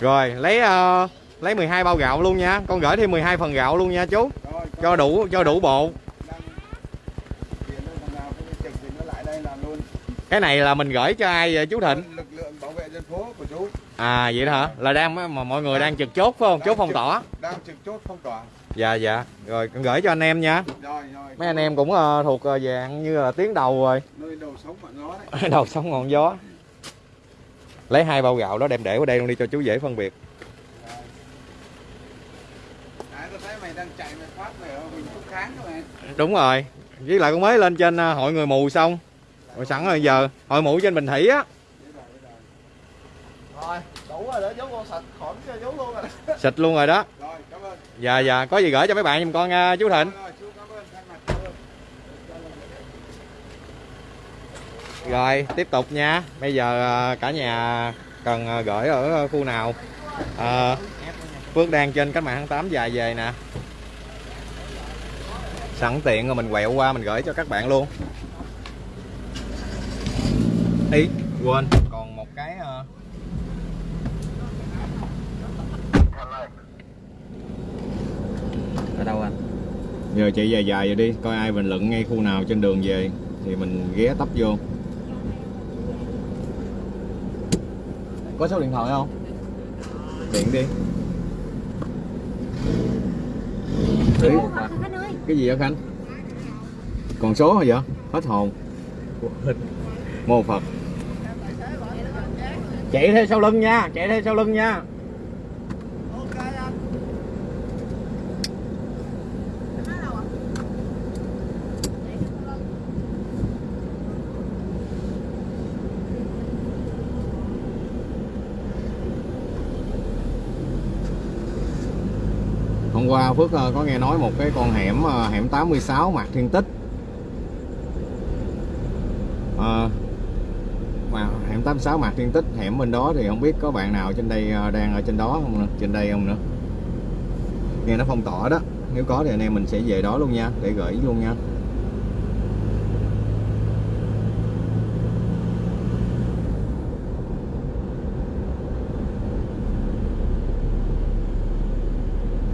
Rồi lấy ờ, lấy 12 bao gạo luôn nha. Con gửi thêm 12 phần gạo luôn nha chú. Rồi, Cho đủ cho đủ bộ. đang cái này là mình gửi cho ai vậy chú Thịnh? Lực lượng bảo vệ dân phố của chú À vậy đó hả? Là đang mà mọi người đang trực chốt phải không? Chốt phong tỏa. đang trực chốt phong tỏa. Dạ dạ. Rồi con gửi cho anh em nha. Rồi rồi. Mấy anh em cũng ờ, thuộc ờ, dạng như là tiếng đầu rồi. nơi đầu sống ngọn gió đấy. đầu sóng ngọn gió. Lấy hai bao gạo đó đem để vào đây luôn đi cho chú dễ phân biệt. À. Đúng rồi. Với lại con mới lên trên ờ, hội người mù xong. Rồi sẵn rồi giờ hội mù trên Bình Thủy á. Rồi, đủ rồi con sạch khỏi luôn rồi. Xịt luôn rồi đó. Rồi, cảm ơn. Dạ dạ, có gì gửi cho mấy bạn giùm con nha chú Thịnh. Rồi, chú cảm ơn thay mặt cảm ơn. Rồi, tiếp tục nha. Bây giờ à, cả nhà cần à, gửi ở à, khu nào? à, Phước đang trên cách mạng tháng 8 dài về nè. Sẵn tiện rồi mình quẹo qua mình gửi cho các bạn luôn. Ý, quên, còn một cái Ở đâu anh? Giờ chạy dài dài rồi đi, coi ai bình luận ngay khu nào trên đường về thì mình ghé tấp vô. Có số điện thoại không? Điện đi. Đấy, cái gì vậy Khánh? Còn số hả vậy? Hết hồn. Mô Phật. Chạy theo sau lưng nha, chạy theo sau lưng nha. Hôm qua Phước ờ, có nghe nói một cái con hẻm ờ, hẻm 86 Mạc Thiên Tích. à, mà hẻm 86 Mạc Thiên Tích hẻm bên đó thì không biết có bạn nào trên đây đang ở trên đó không nữa, trên đây không nữa. Nghe nó phong tỏa đó. Nếu có thì anh em mình sẽ về đó luôn nha, để gửi luôn nha.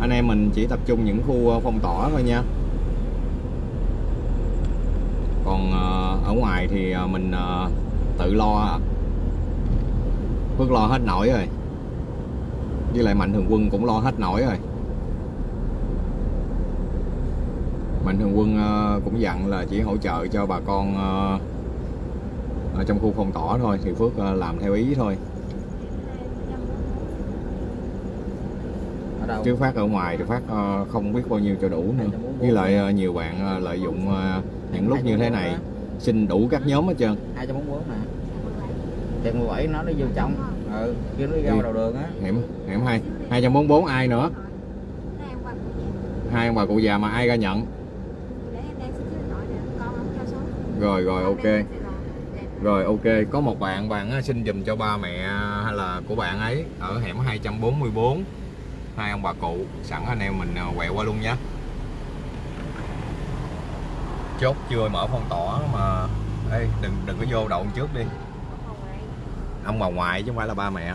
anh em mình chỉ tập trung những khu ờ, phong tỏa thôi nha. Còn ờ, ở ngoài thì ờ, mình tự lo. À. Phước lo hết nổi rồi. Với lại mạnh thường quân cũng lo hết nổi rồi. Mạnh thường quân cũng dặn là chỉ hỗ trợ cho bà con ở trong khu phong tỏa thôi, thì Phước làm theo ý thôi Ở đâu? Chứ phát ở ngoài thì phát ờ, không biết bao nhiêu cho đủ nữa. Với lại ờ, nhiều bạn ờ, lợi dụng những lúc như thế này xin đủ các nhóm hết trơn. 244 nè. Chừng 17 nó nó vô trong. Ừ, kia nó ra Đi. đầu đường á. hẻm hẻm hai hai trăm bốn bốn ai nữa? Hai ông bà cụ già mà ai ra nhận? Rồi rồi ok. Rồi ok. Có một bạn bạn xin dùm cho ba mẹ hay là của bạn ấy ở hẻm 244 hai ông bà cụ sẵn anh em mình à, quẹo qua luôn nhé chốt chưa mở phong tỏa mà. Ê, đừng đừng có vô đậu trước đi. Ông bà ngoại chứ không phải là ba mẹ.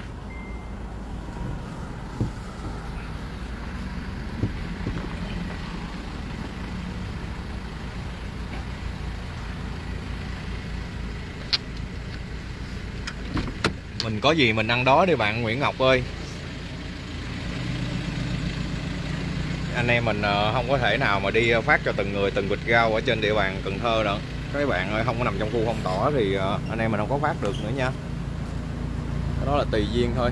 Mình có gì mình ăn đó đi bạn Nguyễn Ngọc ơi. Anh em mình ờ, không có thể nào mà đi phát cho từng người từng bịch rau ở trên địa bàn Cần Thơ nữa các bạn ơi không có nằm trong khu phong tỏa thì ờ, anh em mình không có phát được nữa nha. Cái đó là tùy duyên thôi.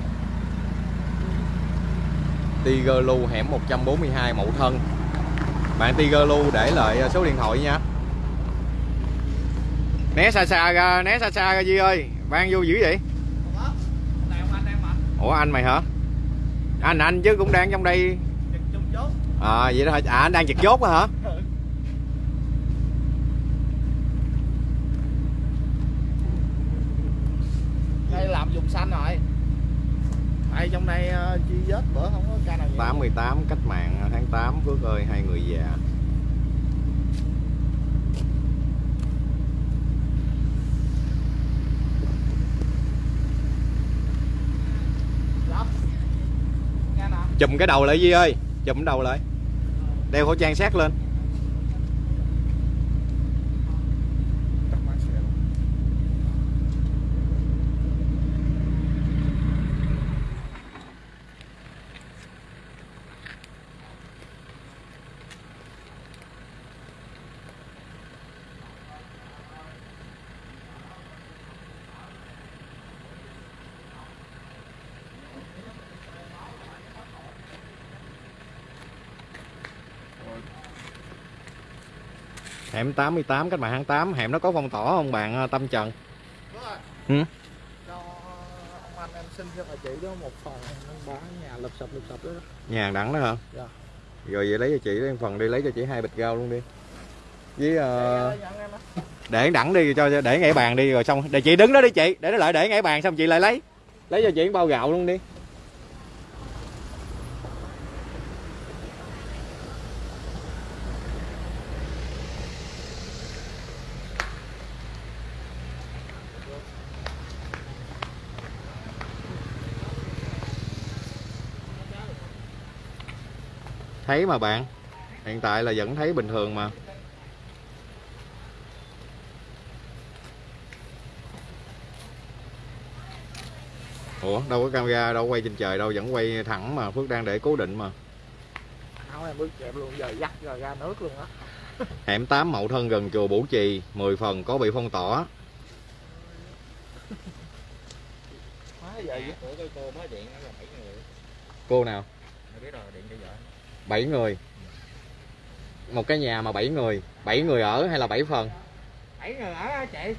Tiger Lu hẻm 142 Mậu Thân. Bạn Tiger Lu để lại số điện thoại nha. Né xa xa ra né xa xa ra Duy ơi. Vang vô dữ vậy? Ủa anh mày hả? Anh anh chứ cũng đang trong đây. À vậy đó hả? À anh đang trực chốt á hả? Đây làm vùng xanh rồi. Đây trong đây uh, chi vết? Bữa không có ca nào nhiễm. 88 cách mạng tháng 8 Phước ơi hai người già. Chùm cái đầu lại Di ơi chụm đầu lại. Đeo khẩu trang sát lên. Hẻm 88 cách mạng tháng 8 hẻm nó có phong tỏa không bạn ờ, Tâm Trần Đúng rồi. Ừ. Cho ông anh em xin cho bà chị đó một phần nó bán nhà sập sập đó. nhà đẳng đó hả Dạ. rồi vậy lấy cho chị một phần đi lấy cho chị hai bịch rau luôn đi với em á. để đẳng đi cho để ngay bàn đi rồi xong để chị đứng đó đi chị để nó lại để ngay bàn xong chị lại lấy lấy cho chị bao gạo luôn đi thấy mà bạn. Hiện tại là vẫn thấy bình thường mà. Ủa đâu có camera đâu quay trên trời đâu vẫn quay thẳng mà. Phước đang để cố định mà. Em bước đẹp luôn giờ dắt rồi ra nước luôn á. hẻm 8 mậu thân gần chùa Bủ Trì 10 phần có bị phong tỏa. Má giờ dắt. của cái cô mới điện là bảy người cô nào Mày biết rồi điện cho vợ 7 người. Một cái nhà mà 7 người. 7 người ở hay là 7 phần? Bảy người ở á chị.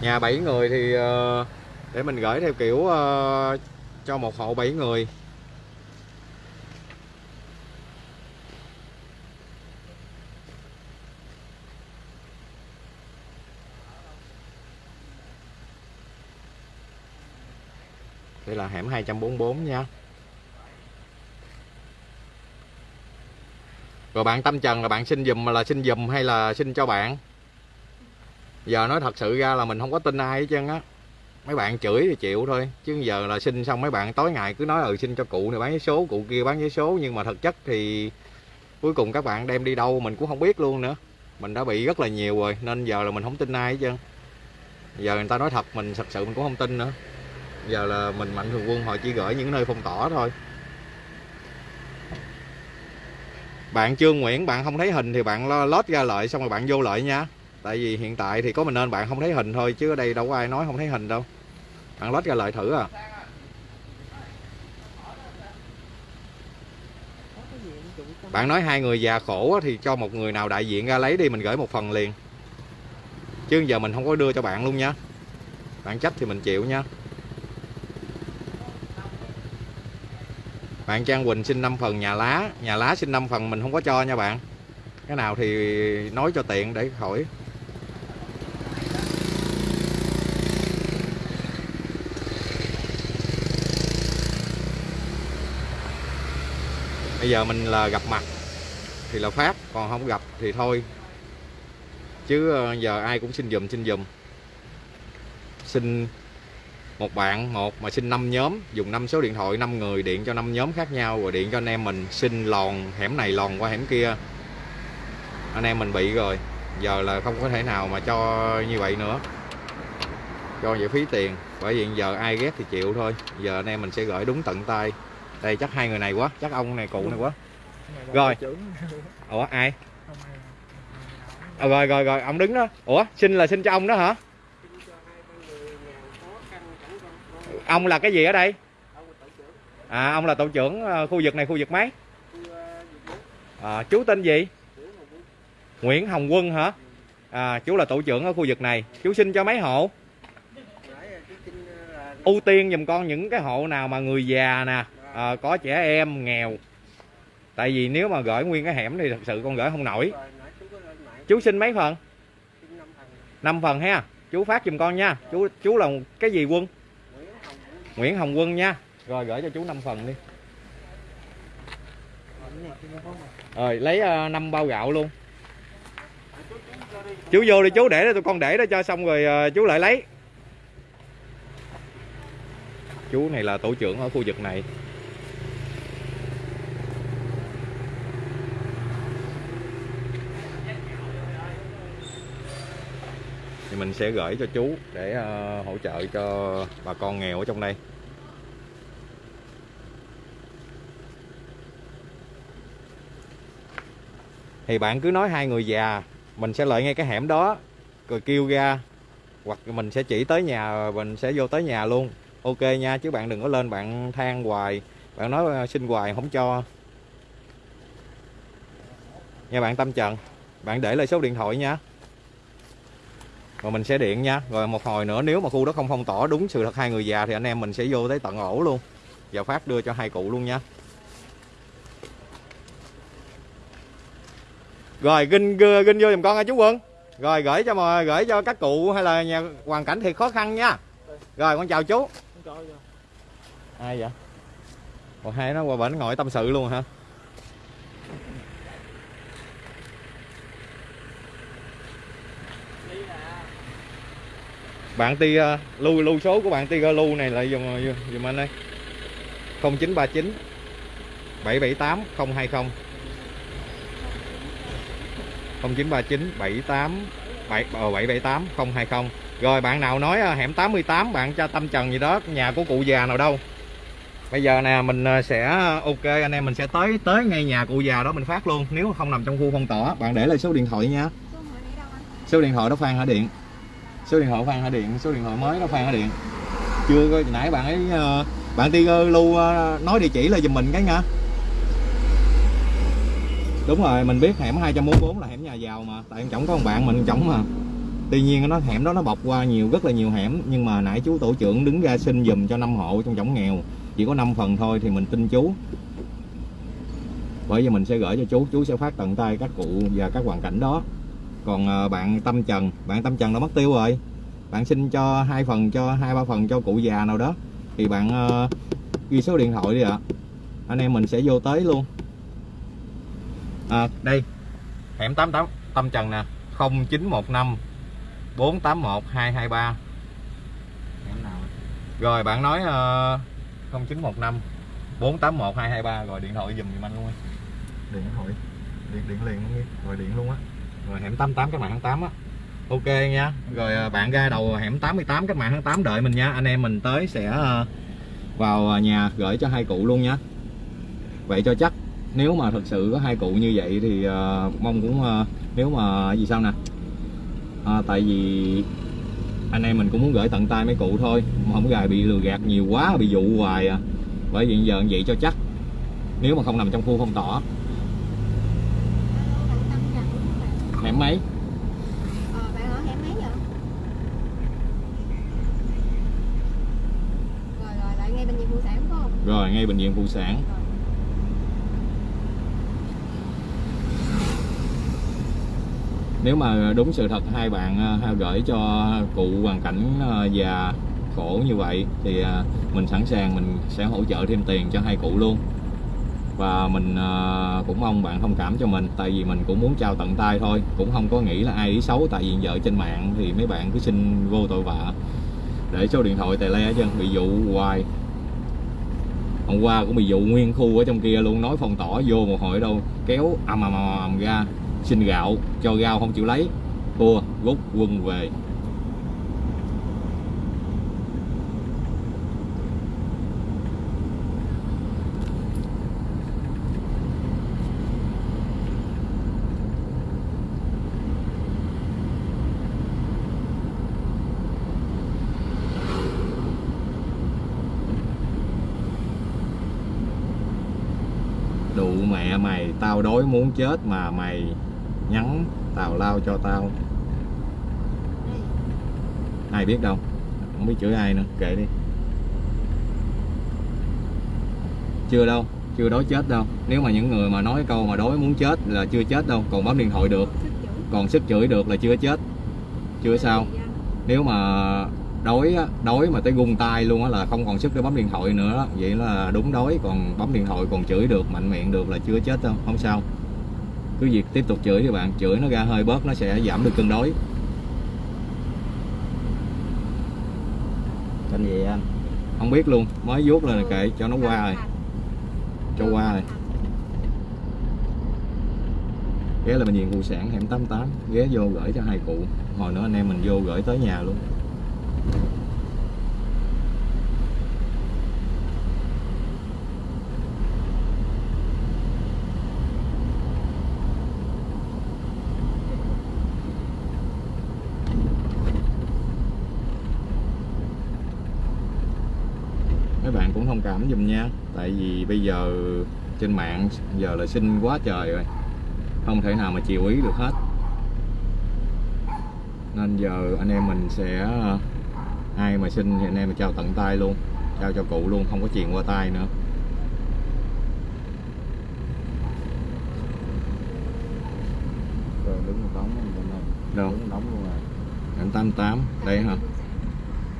Nhà 7 người thì ờ, để mình gửi theo kiểu ờ, cho một hộ 7 người đây là hẻm 244 nha. Rồi bạn Tâm Trần là bạn xin dùm là xin dùm hay là xin cho bạn? Giờ nói thật sự ra là mình không có tin ai hết trơn á. Mấy bạn chửi thì chịu thôi, chứ giờ là xin xong mấy bạn tối ngày cứ nói ừ xin cho cụ này bán vé số, cụ kia bán vé số. Nhưng mà thực chất thì cuối cùng các bạn đem đi đâu mình cũng không biết luôn nữa. Mình đã bị rất là nhiều rồi, nên giờ là mình không tin ai hết trơn. Giờ người ta nói thật, mình thật sự mình cũng không tin nữa giờ là mình mạnh thường quân, họ chỉ gửi những nơi phong tỏa thôi. Bạn Trương Nguyễn, bạn không thấy hình thì bạn lo- lót ra lợi, xong rồi bạn vô lợi nha. Tại vì hiện tại thì có mình nên bạn không thấy hình thôi, chứ ở đây đâu có ai nói không thấy hình đâu. Bạn lót ra lợi thử à. Bạn nói hai người già khổ thì cho một người nào đại diện ra lấy đi, mình gửi một phần liền. Chứ giờ mình không có đưa cho bạn luôn nha. Bạn trách thì mình chịu nha. Bạn Trang Quỳnh xin 5 phần nhà lá. Nhà lá xin 5 phần, mình không có cho nha bạn. Cái nào thì nói cho tiện để khỏi bây giờ mình là gặp mặt thì là phát còn không gặp thì thôi. Chứ ờ, giờ ai cũng xin dùm xin dùm xin một bạn một mà xin 5 nhóm. Dùng 5 số điện thoại 5 người điện cho 5 nhóm khác nhau rồi điện cho anh em mình. Xin lòn hẻm này lòn qua hẻm kia. Anh em mình bị rồi. Giờ là không có thể nào mà cho như vậy nữa. Cho vậy phí tiền. Bởi vì giờ ai ghét thì chịu thôi. Giờ anh em mình sẽ gửi đúng tận tay. Đây chắc hai người này quá. Chắc ông này cụ này quá. Rồi. ủa ai- à, rồi rồi rồi. Ông đứng đó. Ủa xin là xin cho ông đó hả ông là cái gì ở đây? À ông là tổ trưởng ờ, khu vực này khu vực mấy? À, chú tên gì? Nguyễn Hồng Quân hả? À, chú là tổ trưởng ở khu vực này. Chú xin cho mấy hộ? Ưu tiên giùm con những cái hộ nào mà người già nè ờ, có trẻ em nghèo. Tại vì nếu mà gửi nguyên cái hẻm thì thật sự con gửi không nổi. Chú xin mấy phần? 5 phần. Ha. Chú phát giùm con nha. Chú chú là cái gì quân Nguyễn Hồng Quân nha. Rồi gửi cho chú 5 phần đi. Rồi lấy ờ, uh, 5 bao gạo luôn. Chú vô đi chú để đó tụi con để đó cho xong rồi ờ, chú lại lấy. Chú này là tổ trưởng ở khu vực này. Mình sẽ gửi cho chú để uh, hỗ trợ cho bà con nghèo ở trong đây. Thì bạn cứ nói hai người già mình sẽ lợi ngay cái hẻm đó rồi kêu ra hoặc mình sẽ chỉ tới nhà mình sẽ vô tới nhà luôn. Ok nha chứ bạn đừng có lên bạn than hoài bạn nói ờ, xin hoài không cho. Nha bạn Tâm Trần bạn để lại số điện thoại nha rồi mình sẽ điện nha. Rồi một hồi nữa nếu mà khu đó không phong tỏa đúng sự thật hai người già thì anh em mình sẽ vô tới tận ổ luôn. Và phát đưa cho hai cụ luôn nha. Rồi ginh ginh vô giùm con nha chú quân. Rồi gửi cho mà gửi cho các cụ hay là nhà hoàn cảnh thiệt khó khăn nha. Rồi con chào chú. Ai vậy? Còn hai nó qua bển ngồi tâm sự luôn hả bạn ti lưu lưu số của bạn ti lưu này là dùng dùng, anh ơi? 0939 778 020 0939 78 7 778 020 rồi bạn nào nói à, hẻm 88 bạn cho Tâm Trần gì đó nhà của cụ già nào đâu. Bây giờ nè mình à, sẽ ok anh em mình sẽ tới tới ngay nhà cụ già đó mình phát luôn. Nếu không nằm trong khu phong tỏa bạn để lại số điện thoại nha. Số điện thoại đó Phan hả Điện? Số điện thoại Phan Hải Điện, số điện thoại mới đó Phan Hải Điện. Chưa coi nãy bạn ấy ờ, bạn Tiger lưu ờ, nói địa chỉ là giùm mình cái nha. Đúng rồi, mình biết hẻm 244 là hẻm nhà giàu mà, tại em chồng có một bạn, mình chồng mà. Tuy nhiên nó hẻm đó nó bọc qua nhiều, rất là nhiều hẻm, nhưng mà nãy chú tổ trưởng đứng ra xin giùm cho năm hộ trong chồng nghèo. Chỉ có 5 phần thôi thì mình tin chú. Bởi vì mình sẽ gửi cho chú chú sẽ phát tận tay các cụ và các hoàn cảnh đó còn ờ, bạn Tâm Trần bạn Tâm Trần đã mất tiêu rồi. Bạn xin cho hai phần cho hai ba phần cho cụ già nào đó. Thì bạn uh, ghi số điện thoại đi ạ. Anh em mình sẽ vô tới luôn. À, đây. Hẻm 88 Tâm Trần nè. 0915 481 223 rồi bạn nói uh, 0915 481 223 rồi điện thoại giùm giùm anh luôn đi. điện thoại. Điện điện liền luôn đi. Rồi điện luôn á rồi hẻm 88 các mạng tháng 8 á. Ok nha. Rồi à, bạn ra đầu hẻm 88 các mạng tháng 8 đợi mình nha. Anh em mình tới sẽ à, vào à, nhà gửi cho hai cụ luôn nha. Vậy cho chắc nếu mà thật sự có hai cụ như vậy thì uh, mong cũng uh, nếu mà gì sao nè? À, tại vì anh em mình cũng muốn gửi tận tay mấy cụ thôi mà không gài bị lừa gạt nhiều quá bị dụ hoài à. Bởi vì giờ vậy cho chắc nếu mà không nằm trong khu phong tỏa Alo, bạn Tâm Trần đúng không bạn? Hẻm mấy Ờ, bạn ở hẻm mấy vậy? Rồi rồi, lại ngay bệnh viện phụ sản phải không? rồi ngay bệnh viện phụ sản Rồi. nếu mà đúng sự thật hai bạn ha, gửi cho cụ hoàn cảnh à, già khổ như vậy thì à, mình sẵn sàng mình sẽ hỗ trợ thêm tiền cho hai cụ luôn và mình à, cũng mong bạn thông cảm cho mình, tại vì mình cũng muốn trao tận tay thôi, cũng không có nghĩ là ai ý xấu, tại vì giờ trên mạng thì mấy bạn cứ xin vô tội vạ. Để số điện thoại tài le chứ, bị dụ hoài. Hôm qua cũng bị dụ nguyên khu ở trong kia luôn, nói phong tỏa vô một hồi đâu, kéo ầm ầm ầm ầm ra, xin gạo, cho gạo không chịu lấy. Thua, rút quân về Đụ mẹ mày Tao đói muốn chết mà mày Nhắn tào lao cho tao. Ai biết đâu Không biết chửi ai nữa Kệ đi Chưa đâu Chưa đói chết đâu Nếu mà những người mà nói câu mà đói muốn chết là chưa chết đâu Còn bấm điện thoại được. Còn sức chửi được là chưa chết Chưa sao Dạ. nếu mà đói á, đói mà tới gung tay luôn á là không còn sức để bấm điện thoại nữa. Đó. vậy là đúng đói còn bấm điện thoại còn chửi được mạnh miệng được là chưa chết đâu không sao. Cứ việc tiếp tục chửi đi bạn chửi nó ra hơi bớt nó sẽ giảm được cơn đói Tên gì anh? không biết luôn mới vuốt lên là kệ cho nó qua rồi. Cho qua rồi. Ghé là bệnh viện phụ sản hẻm 88 ghé vô gửi cho hai cụ. Hồi nữa anh em mình vô gửi tới nhà luôn các bạn cũng thông cảm giùm nha. Tại vì bây giờ trên mạng giờ là xin quá trời rồi. Không thể nào mà chiều ý được hết. Nên giờ anh em mình sẽ ai mà xin thì anh em mình trao tận tay luôn trao cho cụ luôn không có truyền qua tay nữa. Rồi đứng này. Đâu? Đống luôn rồi. Hẻm 88 đây hả?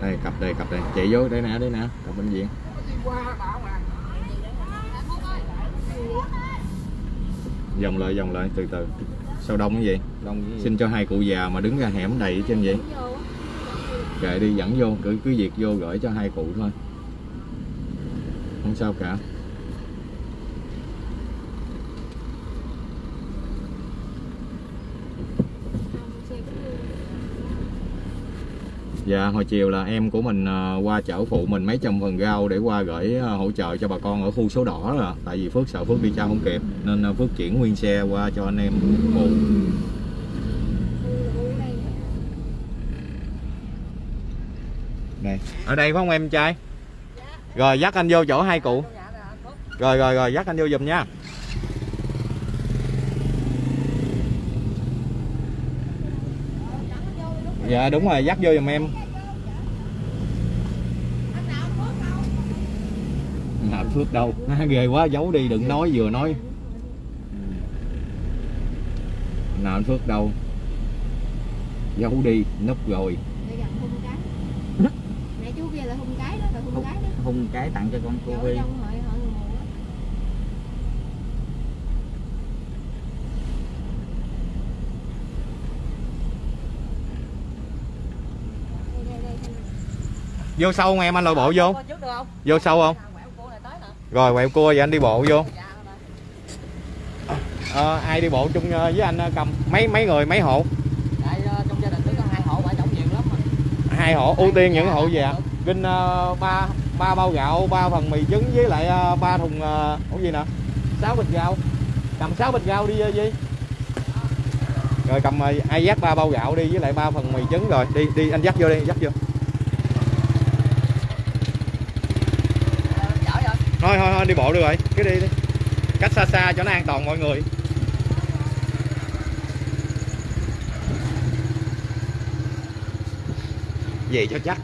Đây cặp đây cặp đây. Chạy vô đây nè đây nè cặp bệnh viện vòng lại vòng lại từ từ. Sao đông cái gì? Đông cái gì? Xin cho hai cụ già mà đứng ra hẻm đầy trên vậy kệ đi, dẫn vô, cứ cứ việc vô gửi cho hai cụ thôi. Không sao cả. Dạ hồi chiều là em của mình à, qua chở phụ mình mấy trăm phần rau để qua gửi à, hỗ trợ cho bà con ở khu số đỏ rồi Tại vì Phước sợ Phước đi trao không kịp, Nên à, Phước chuyển nguyên xe qua cho anh em phụ Đây ở đây phải không em trai? Rồi, dắt anh vô chỗ hai cụ. Rồi rồi rồi, dắt anh vô giùm nha. Dạ đúng rồi, dắt vô giùm em. Nào Phước đâu? Ghê quá, giấu đi, đừng nói, vừa nói. Nào, anh Phước đâu? Giấu đi, núp rồi Để gặp hung cái Nãy chú kia là hung cái đó, là khung cái tặng cho con cô Vi Vô sâu không em? Anh lội bộ vô? Vô sâu không? Rồi quẹo cua vậy anh đi bộ vô. À, ai đi bộ chung ờ, với anh ờ, cầm mấy mấy người mấy hộ? Hai hộ ưu tiên những hộ gì Vinh kinh ba ba bao gạo ba phần mì trứng với lại ờ, ba thùng ờ, gì nè? Sáu bịch gạo. Cầm sáu bịch gạo đi gì rồi cầm ờ, ai dắt ba bao gạo đi với lại ba phần mì trứng rồi. Đi đi anh dắt vô đi dắt vô. Thôi thôi thôi đi bộ được rồi. Cứ đi đi. Cách xa xa cho nó an toàn mọi người. Về cho chắc.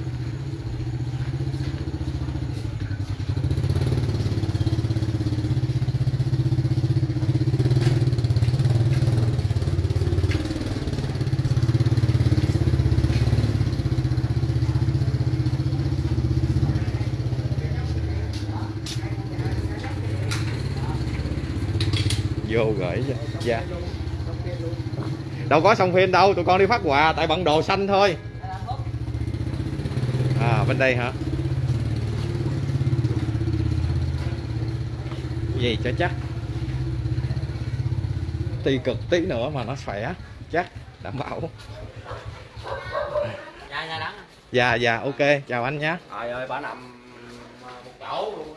Vô gửi cho. Dạ. Đâu có xong phim đâu tụi con đi phát quà tại bận đồ xanh thôi. À bên đây hả? Gì cho chắc? Ti cực tí nữa mà nó khỏe chắc đảm bảo. Dạ, dạ đắng. dạ dạ ok chào anh nhé. Trời ơi bà nằm một chỗ luôn.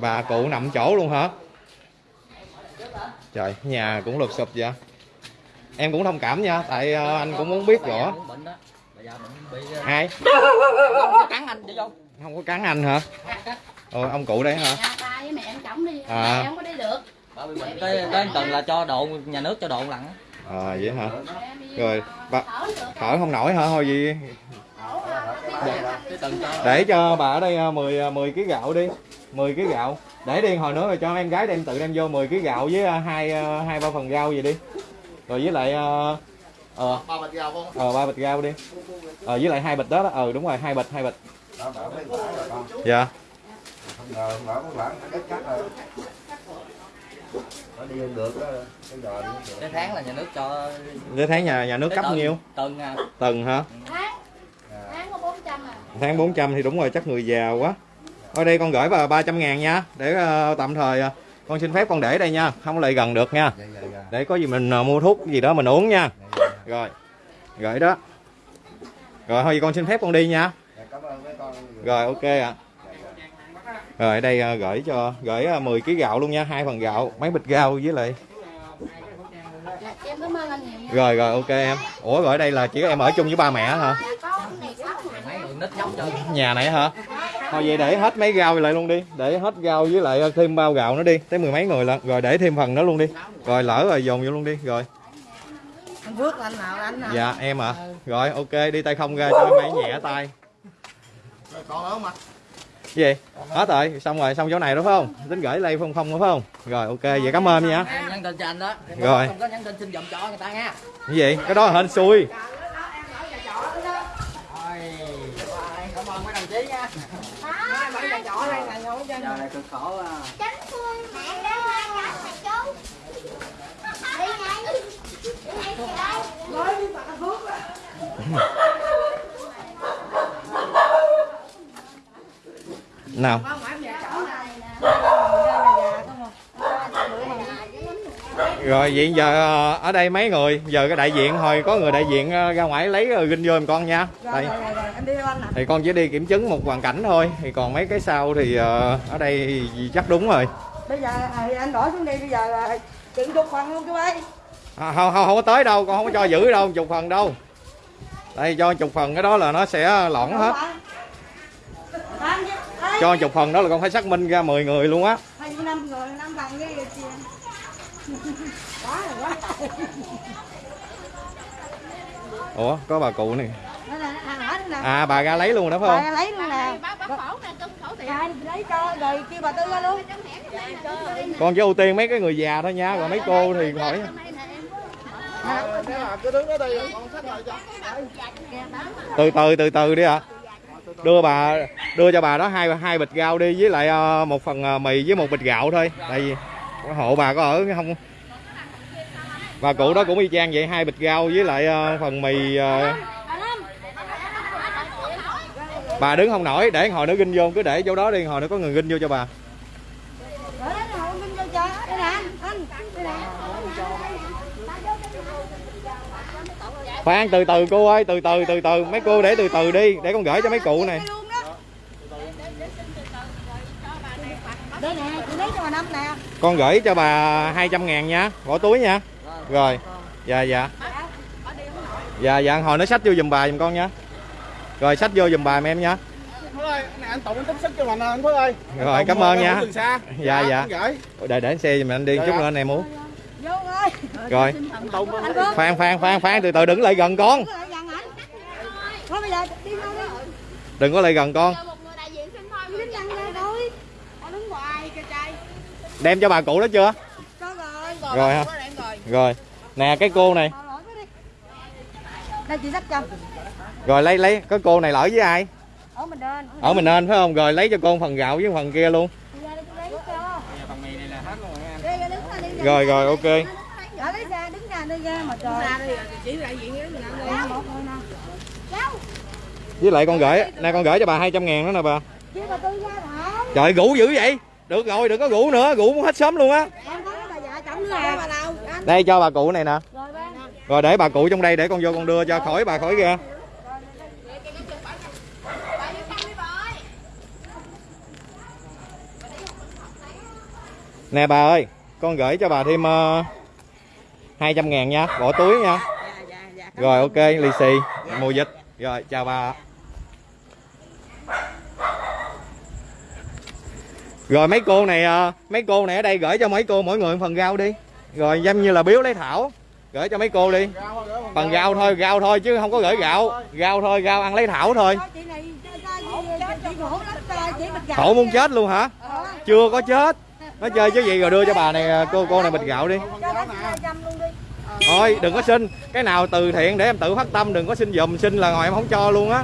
Bà cụ nằm chỗ luôn hả trời nhà cũng lụp sụp vậy em cũng thông cảm nha tại ờ, anh cũng muốn biết rõ cũng bệnh đó. Bà già bệnh bị ờ, ai không có cắn anh chị vô. không có cắn anh hả ôi ông cụ đấy hả đi, À. không có đi được tới tới tuần là cho độ nhà nước cho độ lặn. á. à vậy hả đi Rồi, bà- thở không nổi hả thôi gì để cho bà ở đây ờ, 10 10 kg gạo đi 10 kg gạo để đi hồi nữa rồi cho em gái đem tự đem vô 10 kg gạo với ờ, hai ờ, hai ba phần rau gì đi. Rồi với lại ờ ờ ba bịch rau không? ờ, ba bịch rau đi. Ờ với lại hai bịch đó đó. Ờ đúng rồi hai bịch hai bịch. Đó bảo mấy quả rồi con. Dạ. Không ngờ không ngờ mấy quả nó đất cắt rồi. Nó đi không được đó cái tháng là nhà nước cho để tháng nhà nhà nước cấp tuần- nhiêu? tuần à. Tuần hả? Tháng, tháng có 400 à. Tháng 400 thì đúng rồi chắc người già quá Ở đây con gửi bà 300 ngàn nha Để ờ, tạm thời ờ, con xin phép con để đây nha Không lại gần được nha. Dạ dạ dạ. Để có gì mình ờ, mua thuốc gì đó mình uống nha. Rồi Gửi đó. Rồi thôi con xin phép con đi nha. Dạ, cảm ơn mấy con. Rồi ok ạ. Rồi ở đây ờ, gửi cho Gửi ờ, 10 kg gạo luôn nha hai phần gạo Mấy bịch rau với lại Dạ, em cảm ơn anh nhiều nha. Rồi rồi ok em. Ủa rồi ở đây là chỉ có em ở chung với ba mẹ hả? Nhà này hả Thôi vậy để hết mấy rau lại luôn đi. Để hết rau với lại ờ, thêm bao gạo nữa đi. Tới mười mấy người lận. Rồi để thêm phần nữa luôn đi. Rồi lỡ rồi dồn vô luôn đi. Rồi. Anh Phước anh nào? Anh nào? Dạ em ạ. Rồi ok đi tay không ra cho mấy nhẹ tay. Rồi còn ạ Cái gì? Hết rồi. Xong rồi xong chỗ này đúng không? Tính gửi đây không không đúng không? Rồi ok vậy cảm ơn nha. Nhắn tin cho anh đó. Rồi. không có nhắn tin xin dùm cho người ta nha. Cái gì? Cái đó là hên xui. Rồi, cảm ơn mấy đồng chí nha chỗ đây là ngồi trên giờ này cực khổ à Tránh xuôi mẹ đó hai cái mày chú. Đi ngay. Nói với bà Phước. Nào không phải nhà chỗ này nè đây là nhà không à Rồi vậy giờ ờ, ở đây mấy người? Giờ cái đại diện thôi có người đại diện ờ, ra ngoài lấy rồi ginh vô em con nha. Đây thì con chỉ đi kiểm chứng một hoàn cảnh thôi thì còn mấy cái sau thì ờ, ở đây chắc đúng rồi. Bây giờ thì anh đổi xuống đi bây giờ chừng chục phần luôn chú ơi. À, không không không có tới đâu con không có cho giữ đâu chục phần đâu. Đây cho chục phần cái đó là nó sẽ lỏng hết. ấy cho chục phần đó là con phải xác minh ra 10 người luôn á hai mươi năm người năm phần cái gì chị quá rồi quá ủa có bà cụ này. Đây là hàng hỏi nè. À bà ra lấy luôn đó phải không? Bà lấy luôn nè. Bác bác khổ nè, cưng khổ tiền. anh lấy cho rồi kêu bà tư ra luôn. Con chỉ ưu tiên mấy cái người già thôi nha rồi mấy cô thì hỏi từ từ từ từ đi ạ. Đưa bà đưa cho bà đó hai hai bịch rau đi với lại ờ, một phần ờ, mì với một bịch gạo thôi. Tại vì hộ bà có ở không và cụ đó cũng y chang vậy, hai bịch rau với lại ờ, phần mì ờ. bà đứng không nổi, để hồi nữa ginh vô, cứ để chỗ đó đi, hồi nữa có người ginh vô cho bà. Khoan, từ từ cô ơi, từ từ từ từ, mấy cô để từ từ đi, để con gửi cho mấy cụ này con gửi cho bà 200 ngàn nha, bỏ túi nha rồi. Dạ dạ. Dạ dạ hồi nó xách vô giùm bà giùm con nha. Rồi xách vô giùm bà em nha. Phước ơi anh này anh Tùng anh tính xách cho mình nè anh Phước ơi. Rồi, cảm ơn nha. Dạ, dạ. gửi. Để để xe giùm anh đi Dạ, chút dạ. nữa anh em uống. Rồi. Khoan khoan khoan khoan từ từ đừng lại gần con. Đừng có lại gần con. Cho một người đại diện xin thôi. đi đứng gần ra thôi. Con đứng ngoài kìa trai. đem cho bà cụ đó chưa? Rồi. Rồi ha rồi. nè cái cô này. Đây chị cho. Rồi lấy lấy cái cô này lỡ với ai? Ở mình lên ở mình nên phải không? Rồi lấy cho con phần gạo với phần kia luôn. Bây giờ đi lấy cho. Phần mì này là hết luôn nha đây ra đứng ra đi ra. rồi rồi ok. Lấy ra đứng ra đi ra mà trời. Ra đi chỉ đại diện với mình ăn đi. Một thôi nè với lại con gửi nè con gửi cho bà 200 ngàn đó nè bà. Trời rủ dữ vậy. Được rồi đừng có rủ nữa rủ muốn hết sớm luôn á đây cho bà cụ này nè. Rồi để bà cụ trong đây để con vô con đưa cho. Khỏi bà khỏi ra. Nè bà ơi con gửi cho bà thêm uh, 200 ngàn nha. Bỏ túi nha. Dạ dạ dạ. Rồi ok lì xì. Mùa dịch rồi chào bà rồi mấy cô này à, mấy cô này ở đây gửi cho mấy cô mỗi người một phần rau đi. Rồi giống như là biếu lấy thảo, gửi cho mấy cô đi. Phần rau thôi rau thôi chứ không có gửi gạo. Rau thôi, rau ăn lấy thảo thôi. Thôi khổ muốn chết luôn hả? Chưa có chết. Nó chơi chứ gì, rồi đưa cho bà này, cô cô này bịch gạo đi. Đi thôi, đừng có xin. Cái nào từ thiện để em tự phát tâm, đừng có xin dùm, xin là ngồi em không cho luôn á.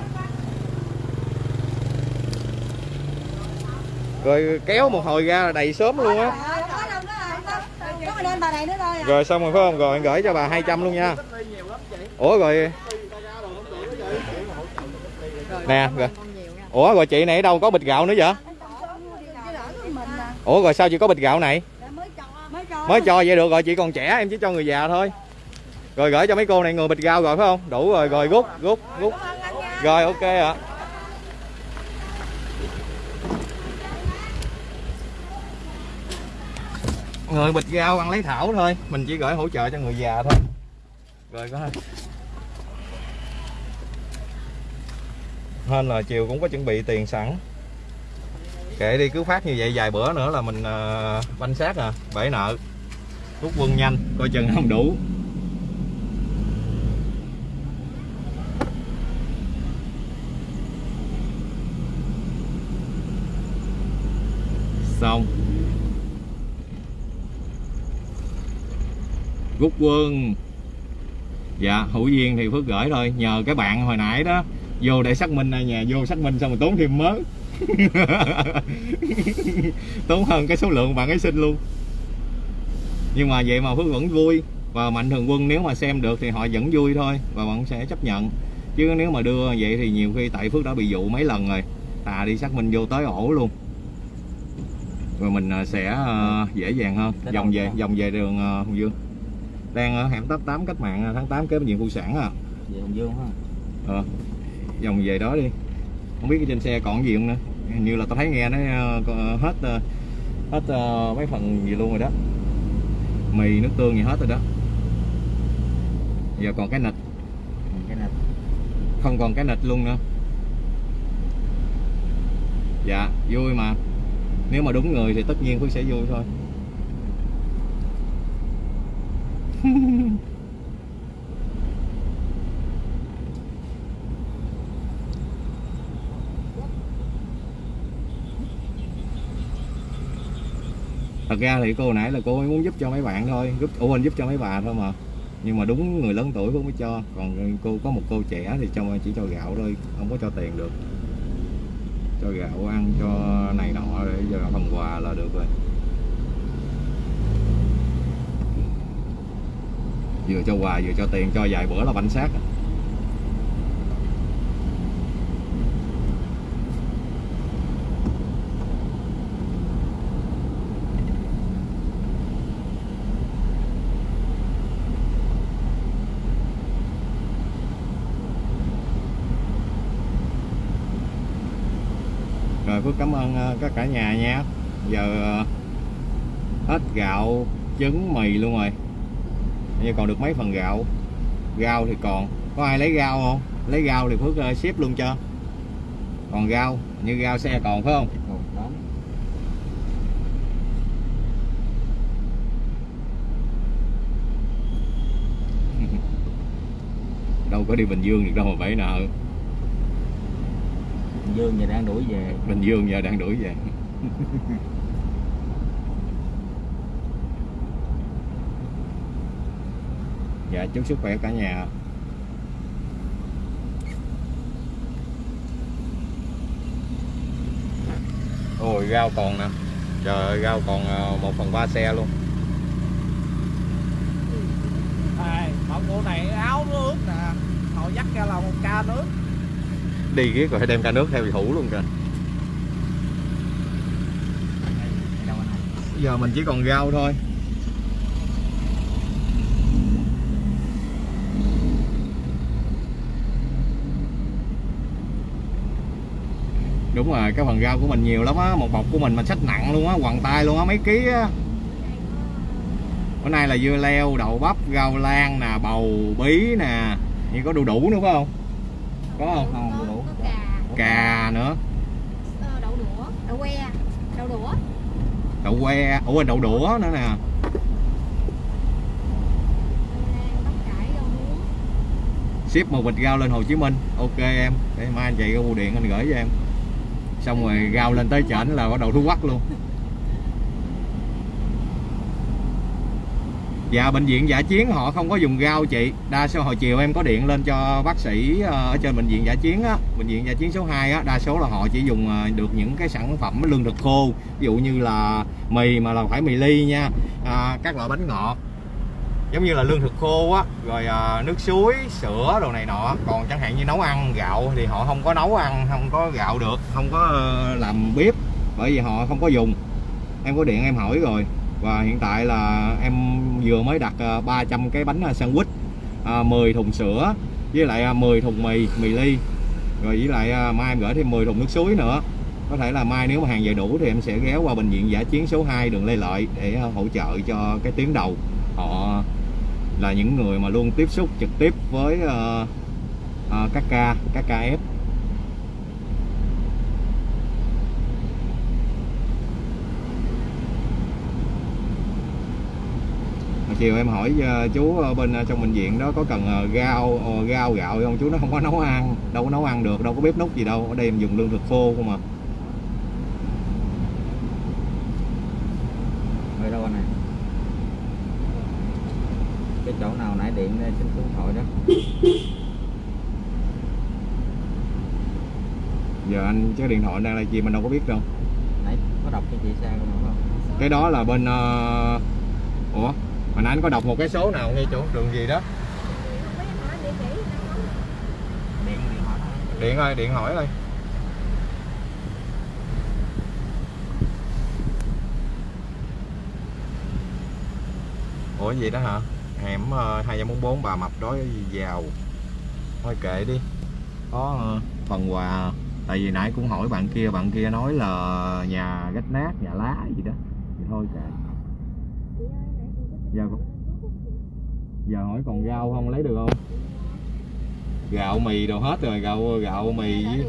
Rồi kéo một hồi ra là đầy sớm luôn á. Rồi à. Rồi xong rồi phải không? Rồi gửi cho bà 200 luôn nha. Ủa rồi. Nè rồi. Ủa rồi chị này ở đâu có bịch gạo nữa vậy? Ủa rồi sao chị có bịch gạo này? Mới cho vậy được rồi chị còn trẻ em chỉ cho người già thôi. Rồi gửi cho mấy cô này người bịch gạo rồi phải không? Đủ rồi rồi rút rút rút. Rồi ok ạ người bịch rau ăn lấy thảo thôi. Mình chỉ gửi hỗ trợ cho người già thôi. Rồi có hên là chiều cũng có chuẩn bị tiền sẵn. Kệ đi cứ phát như vậy vài bữa nữa là mình uh, banh xác à bể nợ. Rút quân nhanh coi chừng không đủ. Xong. Rút quân. Dạ hữu duyên thì phước gửi thôi nhờ cái bạn hồi nãy đó vô để xác minh ở nhà vô xác minh xong rồi tốn thêm mớ. Tốn hơn cái số lượng bạn ấy xin luôn. Nhưng mà vậy mà phước vẫn vui và mạnh thường quân nếu mà xem được thì họ vẫn vui thôi và bạn sẽ chấp nhận. Chứ nếu mà đưa vậy thì nhiều khi tại phước đã bị dụ mấy lần rồi tà đi xác minh vô tới ổ luôn. Rồi mình à, sẽ à, dễ dàng hơn vòng về vòng về đường à, Hồng Dương đang ở hẻm 88 cách mạng à, tháng 8 kế bệnh viện phụ sản à? Về Hồng Dương ha ờ vòng về đó đi. Không biết trên xe còn gì không nữa. Hình như là tao thấy nghe nó ờ, hết ờ, hết ờ, mấy phần gì luôn rồi đó. Mì nước tương gì hết rồi đó. Giờ còn cái nịch. Cái không còn cái nịch luôn nữa. Dạ vui mà. Nếu mà đúng người thì tất nhiên Phước sẽ vui thôi thật ra thì cô nãy là cô ấy muốn giúp cho mấy bạn thôi. Giúp, ủa, anh giúp cho mấy bà thôi mà. Nhưng mà đúng người lớn tuổi cũng mới cho. Còn cô, có một cô trẻ thì cho, chỉ cho gạo thôi. Không có cho tiền được. Cho gạo ăn, cho này nọ để giờ phần quà là được rồi. Vừa cho quà, vừa cho tiền, cho vài bữa là bánh xác rồi, Phước cảm ơn ờ, các cả nhà nha. Giờ ờ, hết gạo, trứng, mì luôn rồi như còn được mấy phần gạo. Rau thì còn. Có ai lấy rau không? Lấy rau thì Phước ờ, ship luôn cho. Còn rau như rau xe còn phải không? Đâu có đi Bình Dương được đâu mà bể nợ. Hồng Dương giờ đang đuổi về. Bình Dương giờ đang đuổi về dạ chúc sức khỏe cả nhà. Ôi rau còn nè. Trời ơi rau còn ờ, một phần ba xe luôn. Bọn cô này áo nó ướt nè. Họ dắt ra là một ca nước. Đi riết rồi phải đem ca nước theo thủ luôn kìa. Giờ mình chỉ còn rau thôi đúng rồi cái phần rau của mình nhiều lắm á một bọc của mình mình xách nặng luôn á quằn tay luôn á mấy ký á. Bữa nay là dưa leo đậu bắp rau lan nè bầu bí nè. Như có đu đủ nữa phải không? Có không? Không, có, đủ. cà. Cà nữa. Ờ, đậu đũa đậu que đậu đũa. Đậu que ủa đậu đũa nữa nè. Ship một bịch rau lên Hồ Chí Minh. Ok em để mai anh chạy ra bưu điện anh gửi cho em xong rồi gao lên tới trển là bắt đầu thu quắc luôn. Dạ bệnh viện giả chiến họ không có dùng gao chị. Đa số hồi chiều em có điện lên cho bác sĩ ờ, ở trên bệnh viện giả chiến á. Bệnh viện giả chiến số 2 á Đa số là họ chỉ dùng ờ, được những cái sản phẩm lương thực khô. Ví dụ như là mì mà là phải mì ly nha. À, Các loại bánh ngọt giống như là lương thực khô á rồi à, nước suối sữa đồ này nọ. Còn chẳng hạn như nấu ăn gạo thì họ không có nấu ăn không có gạo được không có ờ, làm bếp bởi vì họ không có dùng. Em có điện em hỏi rồi. Và hiện tại là em vừa mới đặt ờ, 300 cái bánh ờ, sandwich à, 10 thùng sữa với lại 10 thùng mì mì ly. Rồi với lại mai em gửi thêm 10 thùng nước suối nữa. Có thể là mai nếu mà hàng về đủ thì em sẽ ghé qua bệnh viện giả chiến số 2 đường Lê Lợi để hỗ trợ cho cái tuyến đầu họ là những người mà luôn tiếp xúc trực tiếp với uh, uh, các ca các ca F chiều em hỏi ờ, chú bên ờ, trong bệnh viện đó có cần ờ, gao, gao gạo không? Chú nó không có nấu ăn đâu có nấu ăn được đâu có bếp nút gì đâu ở đây em dùng lương thực khô không à Ở đâu anh này? Cái chỗ nào nãy điện đây xin số điện thoại đó. giờ anh cái điện thoại đang là gì mình đâu có biết đâu. Nãy có đọc cho chị xe không cái đó là bên ờ, ủa hồi nãy anh có đọc một cái số nào nghe chú đường gì đó? Điện ơi điện hỏi ơi. Ủa gì đó hả hẻm uh, 244 bà mập đói giàu. Thôi kệ đi. Có ờ, phần quà tại vì nãy cũng hỏi bạn kia bạn kia nói là nhà gách nát nhà lá gì đó. Thì thôi kệ. Giờ giờ hỏi còn rau không lấy được không? Gạo mì đồ hết rồi gạo gạo mì. Với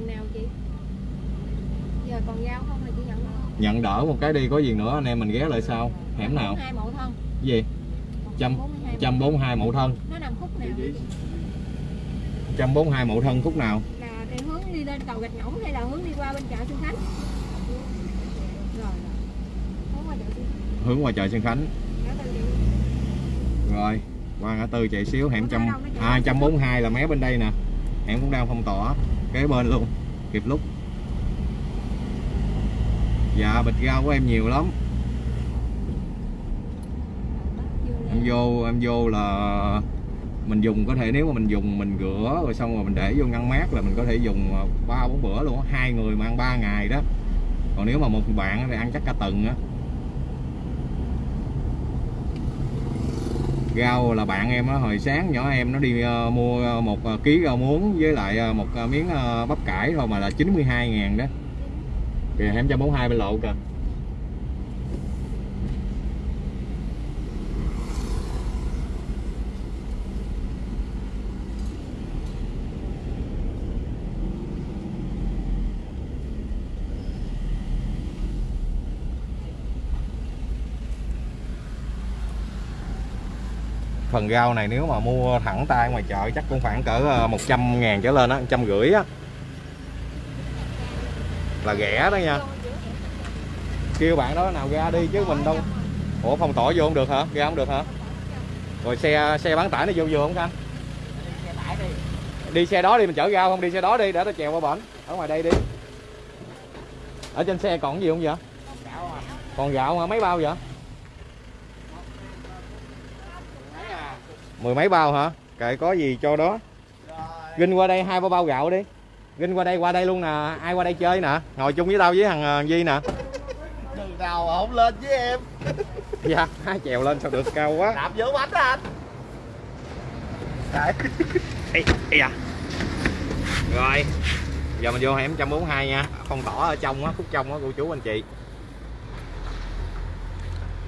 giờ còn giao không là chị nhận được nhận đỡ một cái đi có gì nữa anh em mình ghé lại sau. Hẻm nào? Hai mẫu thân. Cái gì 142. trăm bốn hai mậu thân. Nó nằm khúc nào? Vậy chị? trăm bốn hai mậu thân khúc nào? Là để hướng đi lên cầu gạch ngỗng hay là hướng đi qua bên chợ Xuân Khánh? Rồi rồi. Hướng qua chợ Xuân Khánh. Rồi qua ngã tư chạy xíu hẻm trăm đâu nó chạy à trăm bốn hai là mé bên đây nè. Hẻm cũng đang phong tỏa kế bên luôn kịp lúc. Dạ bịch rau của em nhiều lắm em vô, em vô là mình dùng, có thể nếu mà mình dùng, mình rửa rồi xong rồi mình để vô ngăn mát là mình có thể dùng à, ba bốn bữa luôn hai người mà ăn ba ngày đó. Còn nếu mà một bạn thì ăn chắc cả tuần á. Rau là bạn em á, hồi sáng nhỏ em nó đi ờ, mua một ờ, ký rau muống với lại ờ, một miếng bắp cải thôi mà là 92 ngàn đó. Kìa hẻm 142 bên lộ kìa. Phần rau này nếu mà mua thẳng tay ngoài chợ chắc cũng khoảng cỡ ờ, 100 ngàn trở lên á, trăm rưỡi á. Là rẻ đó nha. Kêu bạn đó nào ra đi chứ mình đâu ủa phòng tỏi vô không được hả? Ra không được hả? Rồi xe xe bán tải nó vô vô không khanh đi xe đó đi mình chở rau không? Đi xe đó đi để tao chèo qua bển. Ở ngoài đây đi. Ở trên xe còn gì không vậy? Còn à. gạo hả? Mấy bao vậy? Mười mấy bao hả? Kệ có gì cho đó. Ginh qua đây hai ba bao gạo đi. Ginh qua đây qua đây luôn nè. Ai qua đây chơi nè? Ngồi chung với tao với thằng ờ, Di nè. Đường nào mà không lên với em. Dạ hai chèo lên sao được cao quá. Đạp giữa bánh anh. Đấy. Ê, ê à. rồi giờ mình vô hẻm 142 nha. Phong tỏa ở trong á khúc trong á cô chú anh chị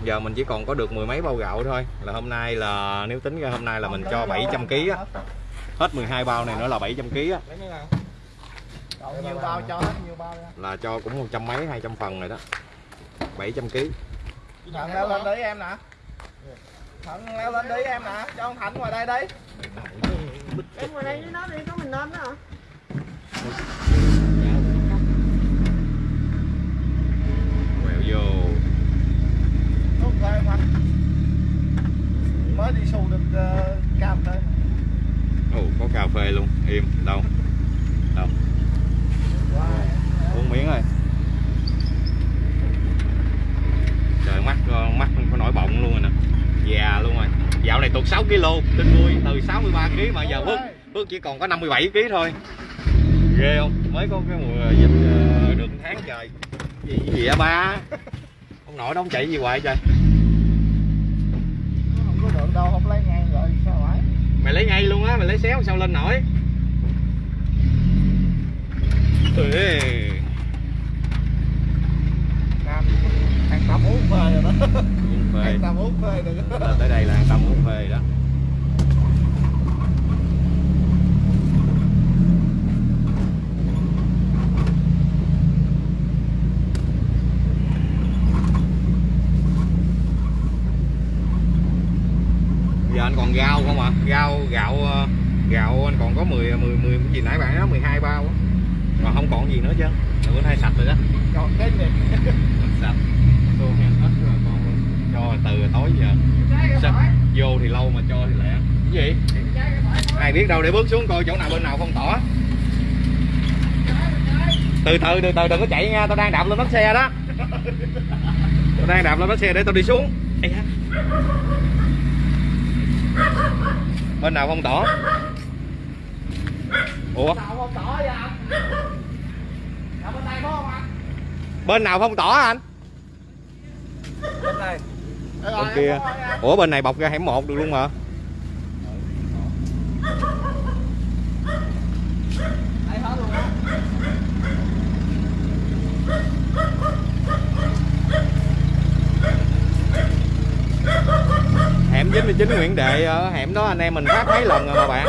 giờ mình chỉ còn có được mười mấy bao gạo thôi. Là hôm nay là nếu tính ra hôm nay là mình cho 700 kg á. Hết 12 bao này nữa là 700 kg á. Nhiều bao cho hết nhiều bao là cho cũng một trăm mấy hai trăm phần rồi đó. 700 kg Thận leo lên đi em nè. Thận leo lên đi em nè. Cho ông Thạnh ngoài đây đi. Em ngồi đây với nó đi có mình lên đó hả quẹo vô Em Thạnh Mới đi xù được uh, cam thôi ồ có cà phê luôn. Im đâu? Đâu? Uống miếng rồi. Trời mắt ờ, mắt có nổi bọng luôn rồi nè. Già luôn rồi. Dạo này tụt 6 kg tin vui. Từ 63 kg mà giờ bước bước chỉ còn có 57 kg thôi. Ghê không? Mới có cái mùa dịch ờ, được tháng trời. Gì gì vậy ba? Ông nội đó ông chạy gì hoài trời Được đâu không lấy ngay rồi sao phải Mày lấy ngay luôn á, mày lấy xéo sao lên nổi? Ê, Nam hàng tắm uống phê rồi đó. Hàng tắm uống phê Lên tới đây là tâm uống phê đó giờ anh còn rau không ạ? Rau gạo ờ, gạo anh còn có 10 10 10 cái gì nãy bạn nói 12 bao á còn không còn gì nữa chứ. Bữa nay sạch rồi đó. Còn cái gì? Sạch. Tô hen hết rồi con luôn. Cho từ tối giờ. Sạch. vô thì lâu mà cho thì lẹ. Cái gì? Ai biết đâu để bước xuống coi chỗ nào bên nào không tỏ từ từ từ từ đừng có chạy nha tao đang đạp lên bánh xe đó. Tao đang đạp lên bánh xe để tao đi xuống. Bên nào không tỏ? Ủa? Nào không tỏ Dạ bên anh? Bên nào không tỏ anh? Bên này Ờ, bên kia ủa bên này bọc ra hẻm một được luôn mà Đây hết luôn á hẻm 99 Nguyễn Đệ ở hẻm đó, anh em mình phát mấy lần rồi mà bạn.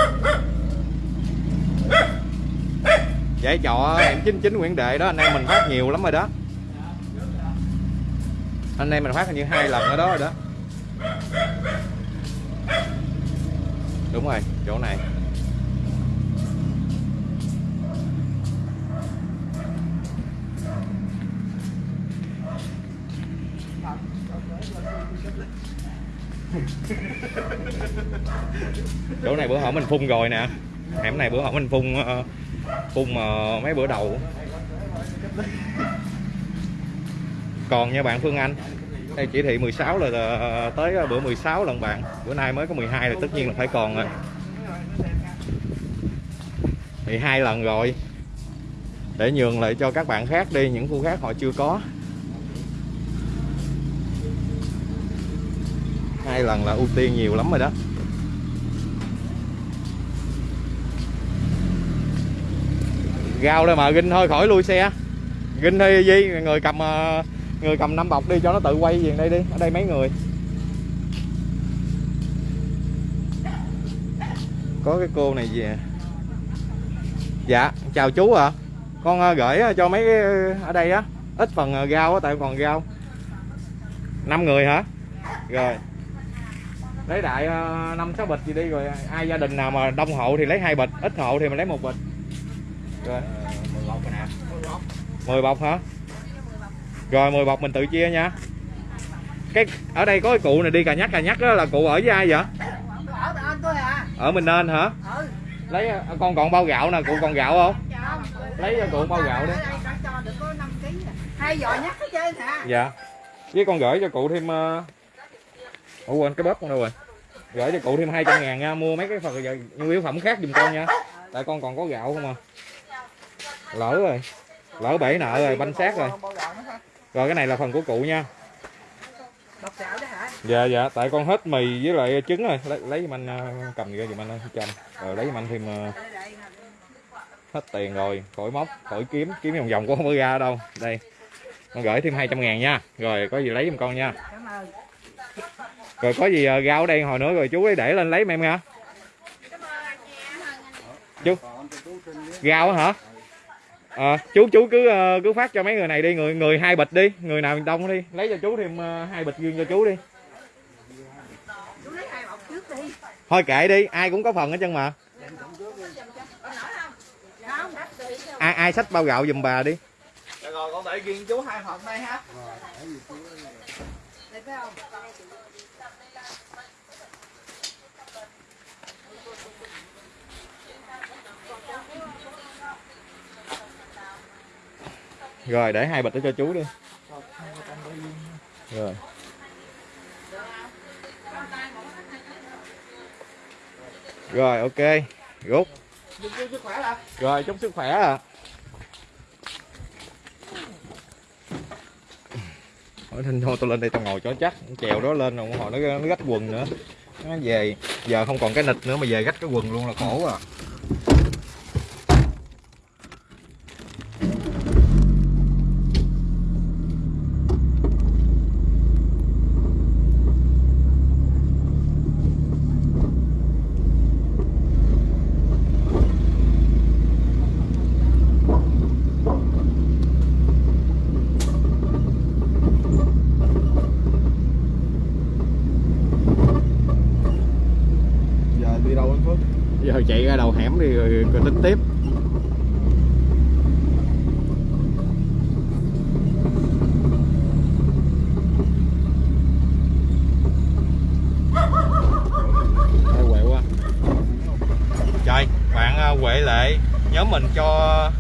Giải trọ hẻm 99 Nguyễn Đệ đó, anh em mình phát nhiều lắm rồi đó. Anh em mình phát hình như hai lần ở đó rồi đó. Đúng rồi, chỗ này. Chỗ này bữa hổm mình phun rồi nè. Hẻm này bữa hổm mình phun ờ, phun ờ, mấy bữa đầu. Còn nha bạn Phương Anh, đây chỉ thị 16 là tới ờ, bữa 16 lần bạn. Bữa nay mới có 12 là tất nhiên là phải còn rồi. thì hai lần rồi. Để nhường lại cho các bạn khác đi, những khu khác họ chưa có. Hai lần là ưu tiên nhiều lắm rồi đó. Gao đây mà, ginh thôi khỏi lui xe ginh đi gì? Người cầm ờ, người cầm năm bọc đi cho nó tự quay về đây đi, ở đây mấy người. Có cái cô này về. Dạ chào chú ạ. Con ờ, gửi ờ, cho mấy cái, ở đây á. Ít phần gao á, tại còn gao. năm người hả? Rồi lấy đại ờ, năm sáu bịch gì đi rồi ai gia đình nào mà đông hộ thì lấy hai bịch ít hộ thì mình lấy một bịch. Rồi. 10 bọc nè 10 bọc hả? Rồi 10 bọc mình tự chia nha. Cái ở đây có cái cụ này đi cà nhắc cà nhắc đó là cụ ở với ai vậy? Ở à mình nên hả? Ừ lấy ờ, con còn bao gạo nè cụ còn gạo không? Lấy cho cụ bao gạo đi. Cho được có 5 kg hai giò nhắc hả? Dạ. Với con gửi cho cụ thêm uh ủa quên cái bóp con đâu rồi? Gửi cho cụ thêm 200 ngàn nha mua mấy cái phần nhu yếu phẩm khác dùm con nha. Tại con còn có gạo không à? Lỡ rồi lỡ bể nợ rồi banh xác rồi. Rồi cái này là phần của cụ nha. Dạ dạ tại con hết mì với lại trứng rồi. Lấy lấy giùm anh ờ, cầm ra giùm anh ơi, trăm rồi lấy giùm anh thêm ờ, hết tiền rồi khỏi móc khỏi kiếm kiếm vòng vòng cũng không có ra đâu. Đây con gửi thêm 200 ngàn nha. Rồi có gì lấy giùm con nha. cảm ơn rồi có gì ờ, rau ở đây hồi nữa rồi chú ấy để lên lấy em nha. Chú. Rau á hả? Ờ, chú chú cứ ờ, cứ phát cho mấy người này đi người người hai bịch đi người nào đông đi. Lấy cho chú thêm hai bịch riêng cho chú đi. Chú lấy hai bọc trước đi thôi kệ đi ai cũng có phần hết chân mà. Ai ai xách bao gạo giùm bà đi. Được rồi con để riêng chú hai hộp đây ha rồi, để hai bịch đó cho chú đi. Rồi. Rồi, ok. Rút. Rồi, chúc sức khỏe à Hỏi nên thôi, tôi lên đây tao ngồi cho chắc. Chèo đó lên rồi, họ nó nó gách quần nữa. Nó về. Giờ không còn cái nịch nữa mà về gách cái quần luôn là khổ à giờ đi đâu anh Phước giờ chạy ra đầu hẻm đi rồi, rồi tính tiếp Hơi quẹo quá trời bạn à, Huệ Lệ nhớ mình cho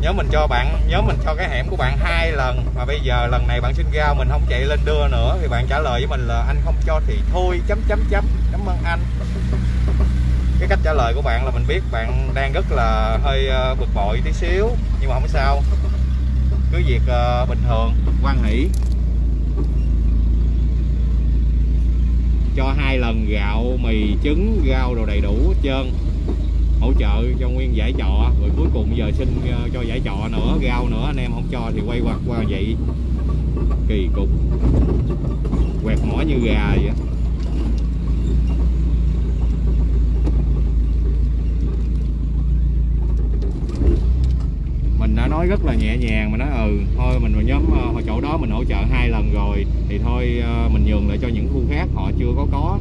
nhớ mình cho bạn nhớ mình cho cái hẻm của bạn hai lần mà bây giờ lần này bạn xin ra mình không chạy lên đưa nữa thì bạn trả lời với mình là anh không cho thì thôi chấm chấm chấm. Cảm ơn anh. Cái cách trả lời của bạn là mình biết bạn đang rất là hơi ờ, bực bội tí xíu, nhưng mà không sao. Cứ việc ờ, bình thường. Quan hỷ. Cho hai lần gạo, mì, trứng, rau đồ đầy đủ hết trơn. Hỗ trợ cho nguyên giải trọ. Rồi cuối cùng giờ xin ờ, cho giải trọ nữa, rau nữa. Anh em không cho thì quay qua qua vậy. Kỳ cục. Quẹt mỏ như gà vậy á. mình đã nói rất là nhẹ nhàng mà nói ừ thôi mình vào nhóm ờ, chỗ đó mình hỗ trợ hai lần rồi thì thôi ờ, mình nhường lại cho những khu khác họ chưa có có.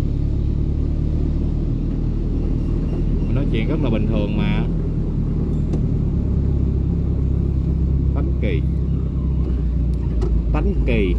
Mình nói chuyện rất là bình thường mà. Tánh kỳ. Tánh kỳ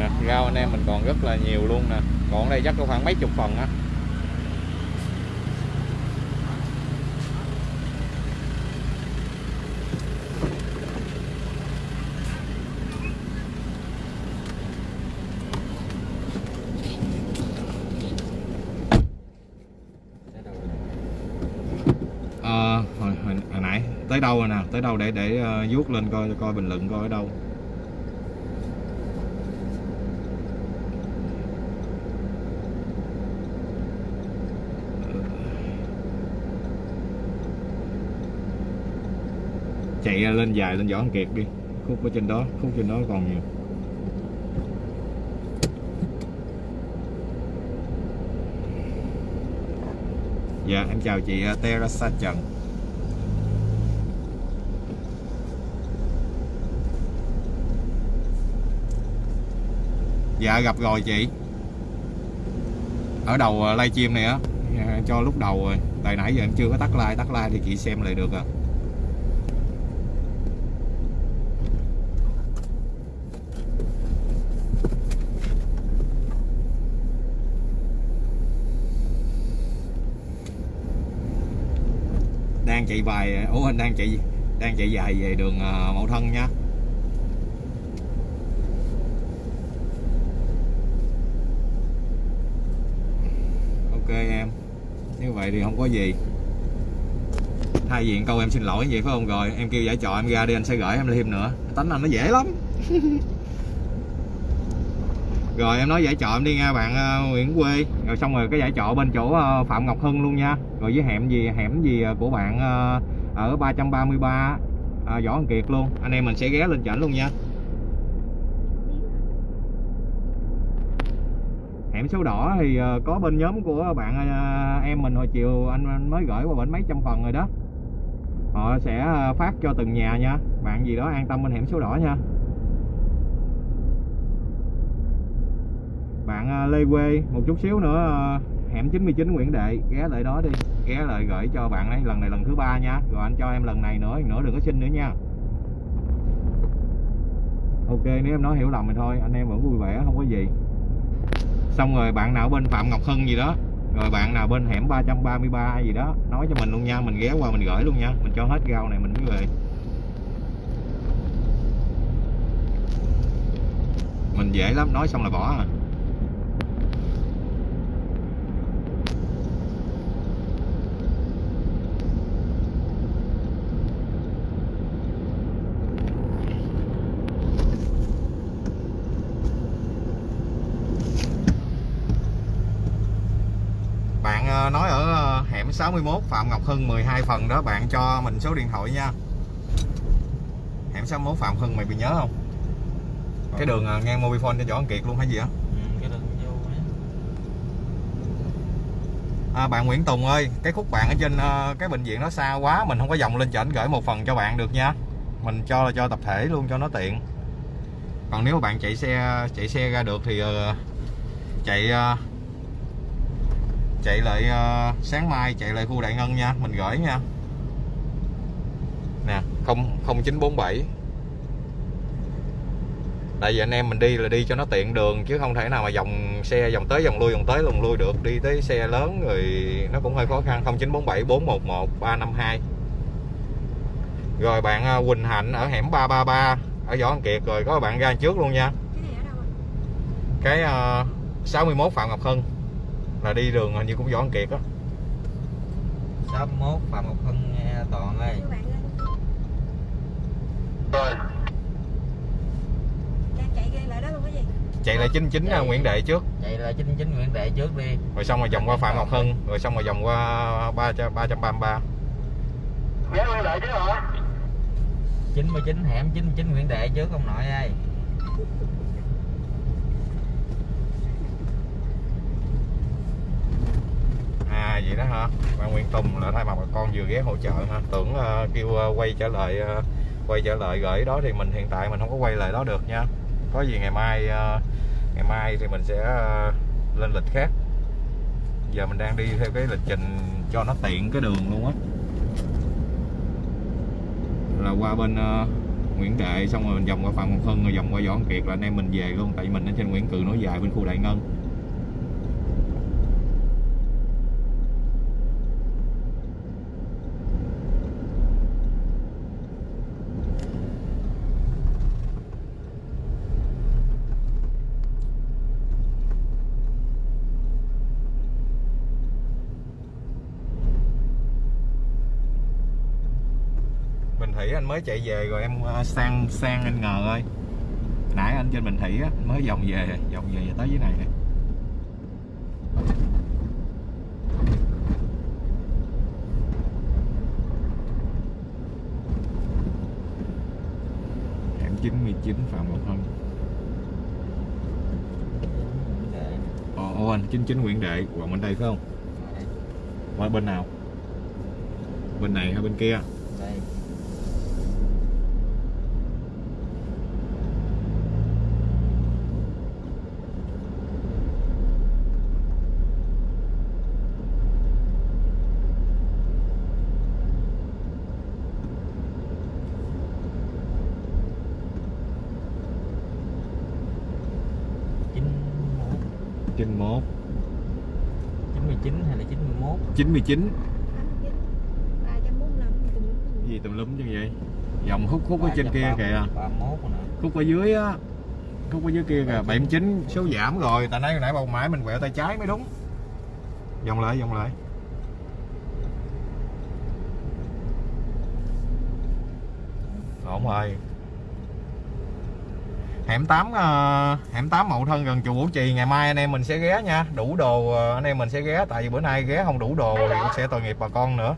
nè rau anh em mình còn rất là nhiều luôn nè còn ở đây chắc có khoảng mấy chục phần á. Ờ, hồi, hồi, hồi nãy. Tới đâu rồi nè? Tới đâu để để uh, vuốt lên coi coi bình luận coi ở đâu? Lên dài, lên võ Văn kiệt đi. Khúc ở trên đó, khúc trên đó còn nhiều. Dạ em chào chị ờ, Teresa Trần. Dạ gặp rồi chị. Ở đầu ờ, livestream này á, cho lúc đầu rồi. Tại nãy giờ em chưa có tắt like tắt like thì chị xem lại được à đang chạy bài ủa anh đang chạy đang chạy dài về đường à, Mậu Thân nha. Ok em. Như vậy thì không có gì. Thay diện câu em xin lỗi vậy phải không? Rồi em kêu giải trò em ra đi anh sẽ gửi em thêm nữa. Tánh anh nó dễ lắm. Rồi em nói giải trọ em đi nha bạn uh, Nguyễn Quê. Rồi xong rồi cái giải trọ bên chỗ uh, Phạm Ngọc Hưng luôn nha rồi với hẻm gì? Hẻm gì ờ, của bạn ờ, ở 333 à, ờ, Võ Văn Kiệt luôn. Anh em mình sẽ ghé lên chảnh luôn nha. Hẻm số đỏ thì có bên nhóm của bạn em mình hồi chiều anh, mới gửi qua bển mấy trăm phần rồi đó. Họ sẽ phát cho từng nhà nha. Bạn gì đó an tâm bên hẻm số đỏ nha. Bạn Lê Quê một chút xíu nữa hẻm 99 Nguyễn Đệ ghé lại đó đi ghé lại gửi cho bạn ấy. Lần này lần thứ ba nha. Rồi anh cho em lần này nữa nữa đừng có xin nữa nha. Ok, nếu em nói hiểu lầm thì thôi. Anh em vẫn vui vẻ, không có gì. Xong rồi bạn nào bên Phạm Ngọc Hưng gì đó. Rồi bạn nào bên hẻm 333 gì đó. Nói cho mình luôn nha. Mình ghé qua mình gửi luôn nha. Mình cho hết rau này, mình mới về. Mình dễ lắm. Nói xong là bỏ à bạn ờ, nói ở ờ, hẻm 61 Phạm Ngọc Hưng 12 phần đó bạn cho mình số điện thoại nha. Hẻm 61 Phạm Hưng mày bị nhớ không? Cái đường ờ, ngang Mobifone cho Võ Văn Kiệt luôn hay gì á? Ừ, à, bạn Nguyễn Tùng ơi cái khúc bạn ở trên ờ, cái bệnh viện nó xa quá mình không có dòng lên chảnh gửi một phần cho bạn được nha. Mình cho là cho tập thể luôn cho nó tiện. Còn nếu mà bạn chạy xe chạy xe ra được thì ờ, chạy chạy lại ờ, sáng mai chạy lại khu Đại Ngân nha mình gửi nha. Nè không 0947 tại vì anh em mình đi là đi cho nó tiện đường chứ không thể nào mà dòng xe dòng tới dòng lui dòng tới dòng lui được. Đi tới xe lớn rồi nó cũng hơi khó khăn. 0947 411 352 rồi bạn ờ, Quỳnh Hạnh ở hẻm 333 ở Võ Văn Kiệt rồi có bạn ra trước luôn nha. Cái anh cái ờ, 61 Phạm Ngọc Hưng là đi đường hình như cũng Võ Văn Kiệt á 61 Phạm Ngọc Hưng nghe Toàn ơi. Rồi. Cha chạy lại đó luôn cái gì? Chạy lại 99 Chạy. Nguyễn Đệ trước. Chạy là 99 Nguyễn Đệ trước đi. Rồi xong rồi vòng qua Phạm Ngọc Hưng rồi xong rồi vòng qua 3 333 Ghé Nguyên Đại chứ hả? 99 hẻm 99 Nguyễn Đệ trước ông nội ơi à vậy đó hả? Bạn Nguyễn Tùng là thay mặt bà con vừa ghé hỗ trợ hả? tưởng uh, kêu uh, quay trở lại uh, quay trở lại gửi đó thì mình hiện tại mình không có quay lại đó được nha. Có gì ngày mai uh, ngày mai thì mình sẽ uh, lên lịch khác. Giờ mình đang đi theo cái lịch trình cho nó tiện cái đường luôn á. Là qua bên uh, Nguyễn Đệ xong rồi mình vòng qua Phạm Hồng Hưng rồi vòng qua Võ Kiệt là anh em mình về luôn. Tại vì mình ở trên Nguyễn Cừ nối dài bên khu Đại Ngân. Thủy anh mới chạy về rồi em ờ, sang sang anh ngờ ơi. Nãy anh trên Bình Thủy á mới vòng về vòng về tới dưới này nè. Hẻm 99 Phạm Ngọc Hân. Ồ, ồ anh 99 Nguyễn Đệ quận bên đây phải không? Đây, qua bên nào? Bên này hay bên kia? Đây chín một 91 99 hay là 91 99 ba trăm bốn mươi lăm gì tùm lum chứ vậy dòng khúc khúc ở trên kia kìa. 31 nè. Khúc ở dưới á khúc ở dưới kia kìa 79 số giảm rồi tại nãy nãy bầu mãi mình quẹo tay trái mới đúng. Vòng lại vòng lại. Ổn rồi hẻm 8 ờ, hẻm 8 Mậu Thân gần chùa Vũ Trì ngày mai anh em mình sẽ ghé nha. Đủ đồ ờ, anh em mình sẽ ghé tại vì bữa nay ghé không đủ đồ thì cũng sẽ tội nghiệp bà con nữa.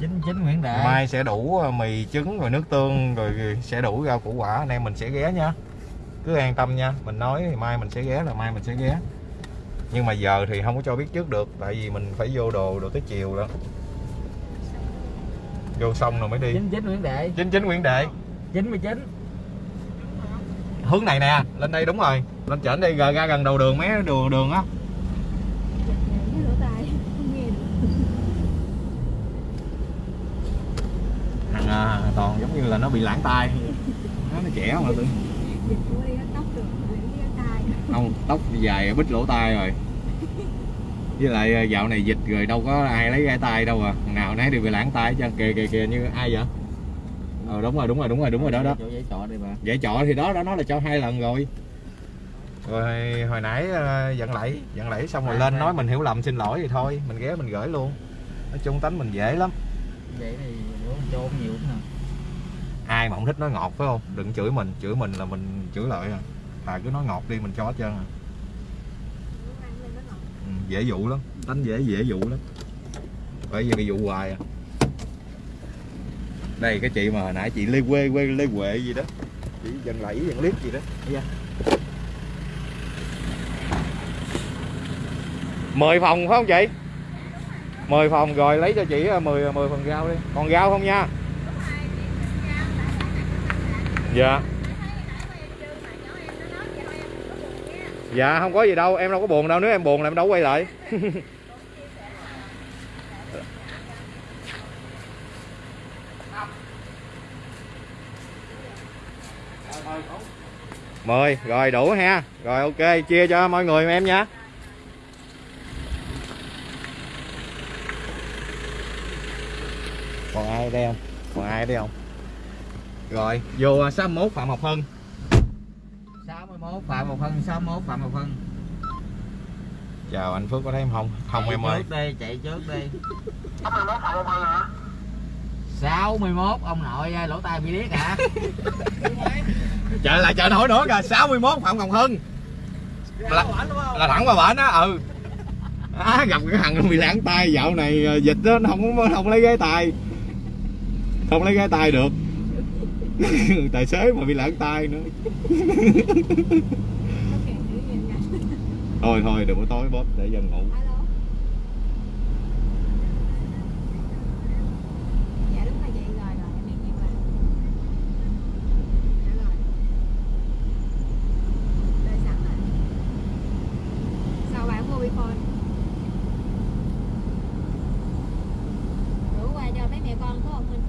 99 Nguyễn Đệ mai sẽ đủ ờ, mì trứng rồi nước tương rồi sẽ đủ rau củ quả anh em mình sẽ ghé nha. Cứ an tâm nha mình nói thì mai mình sẽ ghé là mai mình sẽ ghé. Nhưng mà giờ thì không có cho biết trước được tại vì mình phải vô đồ được tới chiều đó vô xong rồi mới đi. 99 Nguyễn Đệ 99 Nguyễn Đệ 99 hướng này nè lên đây đúng rồi. Lên trển đi ra ra gần đầu đường mấy đường đường á. Thằng à, toàn giống như là nó bị lãng tai. Nó nó trẻ mà tự không tóc dài bít lỗ tai rồi. Với lại à, dạo này dịch rồi đâu có ai lấy gai tay đâu à. Thằng nào nấy đều bị lãng tay chứ kìa kìa kìa như ai vậy? Ờ đúng rồi đúng rồi đúng rồi đúng rồi đó đó. giấy trọ bà. Thì đó đó nó là cho hai lần rồi. Rồi hồi nãy ờ, giận lẫy giận lẫy xong rồi lên nói mình hiểu lầm xin lỗi thì thôi. Mình ghé mình gửi luôn. Nói chung tánh mình dễ lắm. Vậy thì bữa mình trôn nhiều nữa ai mà không thích nói ngọt phải không? Đừng chửi mình chửi mình là mình chửi lại à. Thà cứ nói ngọt đi mình cho hết trơn à. Ừ, dễ dụ lắm. Tánh dễ dễ dụ lắm. Bởi vì bị dụ hoài à đây cái chị mà hồi nãy chị lê quê quê lê quệ gì đó. Chị dần lẫy dần liếc gì đó. Thấy chưa? mười phòng phải không chị? Mười phòng rồi lấy cho chị 10 10 phần rau đi. Còn rau không nha? Dạ. Dạ không có gì đâu em đâu có buồn đâu nếu em buồn là em đâu quay lại mười rồi đủ ha. Rồi ok chia cho mọi người em nha. Còn ai đây không? Còn ai đây không? Rồi vô 61 phạm học hưng 61 Phạm một phân 61 Phạm một phân chào anh Phước có thấy em không? Không chạy em ơi. trước đi chạy trước đi. 61 ông nội ơi, lỗ tai bị điếc hả? Chờ lại chờ nổi nữa kìa 61 phạm ngọc hưng. Là, là thẳng qua bển á ừ. À, gặp cái thằng bị lãng tay dạo này ờ, dịch đó nó không không lấy ghế tay. Không lấy ghế tay được. Tài xế mà bị lãng tay nữa. Thôi thôi đừng có tối bóp để dân ngủ alo dạ đúng là vậy rồi rồi em đi rồi dạ rồi đợi sẵn rồi sao bạn mua phone rủ qua cho mấy mẹ con có không Minh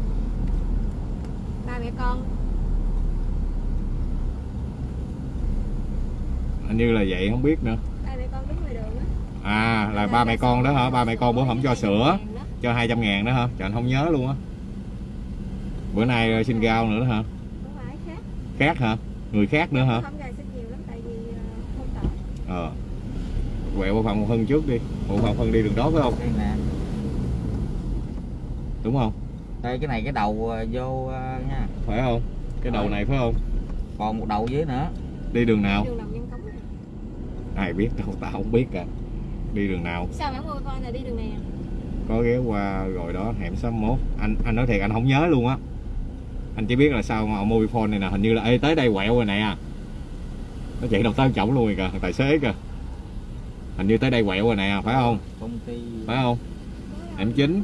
ba mẹ con hình như là vậy không biết nữa. Ba mẹ con đứng ngoài đường á. À là ba mẹ con đó hả? ba mẹ con bữa không cho sữa cho 200 ngàn đó hả? Trời anh không nhớ luôn á. Bữa nay ờ, xin rau nữa đó hả? Không phải khác. Khác hả? Người khác nữa hả? Không gài xin nhiều lắm tại vì ờ, không tỏ. Ờ. Quẹo bộ phận một phân trước đi. Bộ phận phân đi đường đó phải không? Đúng không? Đây cái này cái đầu ờ, vô nha. Phải không? Cái đầu này phải không? Còn một đầu dưới nữa. Đi đường nào đường đồng nhân cống này. Ai biết đâu tao không biết cả đi đường nào? Sao bạn mua con là đi đường này à? có ghé qua rồi đó hẻm 61 anh anh nói thiệt anh không nhớ luôn á. Anh chỉ biết là sao mà mobile này nè hình như là Ê, tới đây quẹo rồi nè. À nó chạy đầu tới chổng luôn rồi kìa thằng tài xế kìa. Hình như tới đây quẹo rồi nè à, phải không? Công ty phải không? Hẻm chính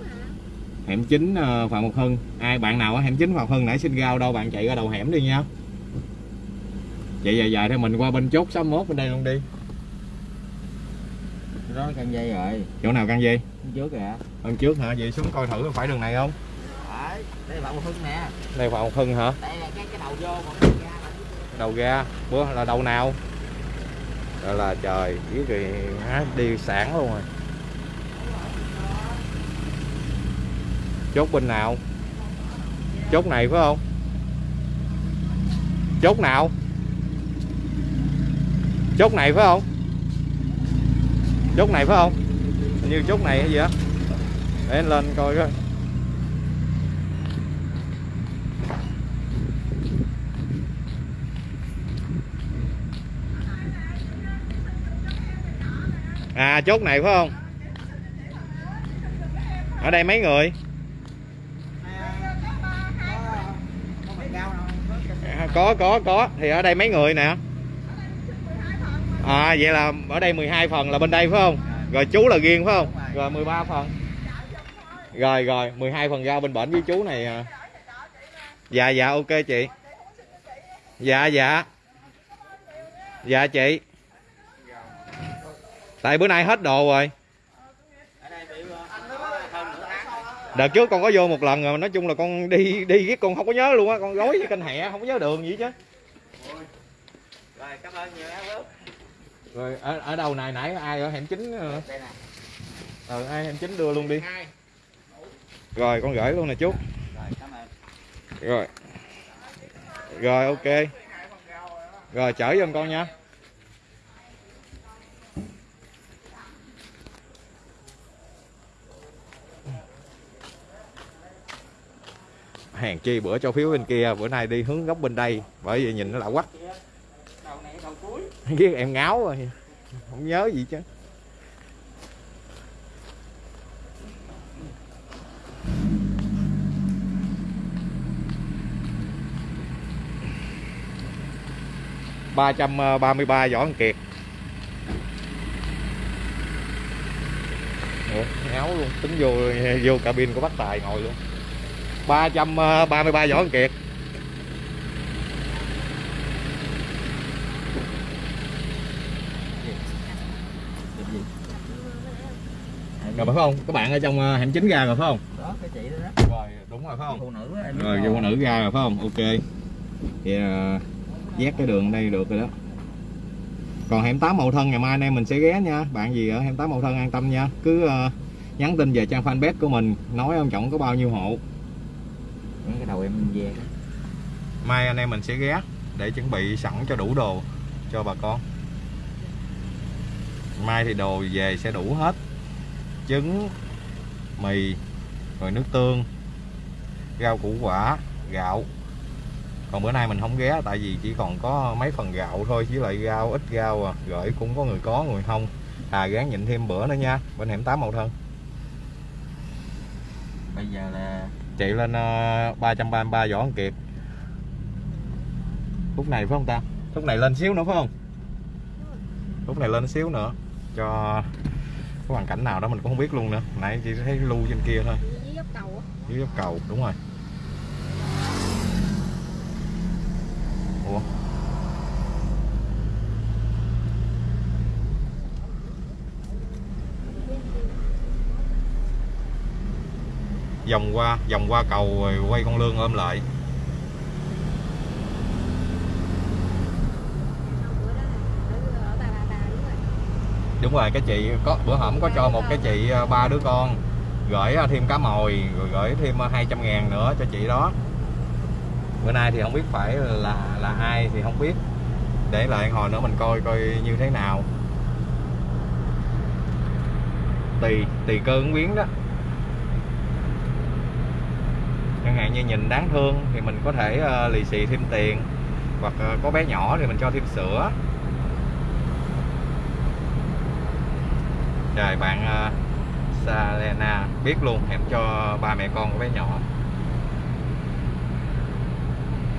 hẻm chính ờ, phạm ngọc hưng. Ai bạn nào ở hẻm chính phạm ngọc hưng nãy xin rau đâu bạn chạy ra đầu hẻm đi nha. Chạy dài dài theo mình qua bên chốt 61 bên đây luôn đi đó căng dây rồi chỗ nào căng dây? Bên trước kìa. Hơn trước hả? Vậy xuống coi thử phải đường này không? Đấy đây là bạn một hưng nè. Đây phạm ngọc hưng hả? Đây là cái cái đầu vô còn cái ra đầu ra. Bữa là đầu nào? Rồi là trời biết rồi má đi sản luôn rồi. Chốt bên nào? Chốt này phải không? Chốt nào? Chốt này phải không chốt này phải không? Hình như chốt này hay gì á? Để anh lên coi coi. À chốt này phải không? Ở đây mấy người? À, có có có. Thì ở đây mấy người nè à vậy là ở đây 12 phần là bên đây, phải không? Rồi chú là riêng, phải không? Rồi 13 phần. Rồi rồi 12 phần rau bên bển với chú này à. dạ dạ ok chị. Dạ dạ. Dạ chị. Tại bữa nay hết đồ rồi. Đợt trước con có vô một lần rồi, nói chung là con đi đi riết con không có nhớ luôn á, con gói với kênh hẹ, không có nhớ đường gì chứ rồi, cảm ơn nhiều em rồi ở ở đâu này nãy ai ở hẻm chính ờ? Ờ, ai hẻm chính đưa luôn đi. Rồi con gửi luôn nè chú. Rồi cảm ơn. Rồi. Rồi ok. Rồi chở giùm con nha. Hàng chi bữa cho phiếu bên kia bữa nay đi hướng góc bên đây bởi vì nhìn nó lạ đầu đầu cuối biết em ngáo rồi không nhớ gì chứ. ba trăm ờ, ba mươi ba võ Văn kiệt. Ủa, ngáo luôn. Tính vô vô cabin của bác tài ngồi luôn. ba trăm ờ, ba mươi ba võ Văn kiệt. Rồi phải không? Các bạn ở trong ờ, hẻm chính ra rồi phải không? Đó cái chị đó đó. Rồi đúng rồi phải không? Phụ nữ rồi phụ nữ ra rồi phải không? Ok. Thì uh, dắt cái đường đây được rồi đó. Còn hẻm 8 mậu thân ngày mai anh em mình sẽ ghé nha. Bạn gì ở hẻm 8 mậu thân an tâm nha. Cứ ờ, nhắn tin về trang fanpage của mình nói ông trọng có bao nhiêu hộ. Cái đầu em về mai anh em mình sẽ ghé để chuẩn bị sẵn cho đủ đồ cho bà con. Mai thì đồ về sẽ đủ hết trứng mì rồi nước tương rau củ quả gạo. Còn bữa nay mình không ghé tại vì chỉ còn có mấy phần gạo thôi với lại rau ít rau à. Gửi cũng có người có người không. À gán nhịn thêm bữa nữa nha bên hẻm 8 mậu thân. Bây giờ là chạy lên uh, 333 Võ Văn Kiệt phút này phải không ta? Phút này lên xíu nữa phải không? Phút này lên xíu nữa cho cái hoàn cảnh nào đó mình cũng không biết luôn nữa. Nãy chỉ thấy lưu trên kia thôi. Với dốc cầu dưới dốc cầu đúng rồi. Ủa? Vòng qua vòng qua cầu rồi quay con lương ôm lại bữa đó là ở ở bà bà bà đúng rồi đúng rồi cái chị có bữa hổm có cho một cái chị à, ba đứa con gửi à, thêm cá mồi rồi gửi thêm à, 200 ngàn nữa cho chị đó. Bữa nay thì không biết phải là là ai thì không biết. Để lại hồi nữa mình coi coi như thế nào. Tùy tùy cơ ứng biến đó. Chẳng hạn như nhìn đáng thương thì mình có thể uh, lì xì thêm tiền hoặc uh, có bé nhỏ thì mình cho thêm sữa. Trời bạn ờ, uh, Salena biết luôn em cho ba mẹ con của bé nhỏ.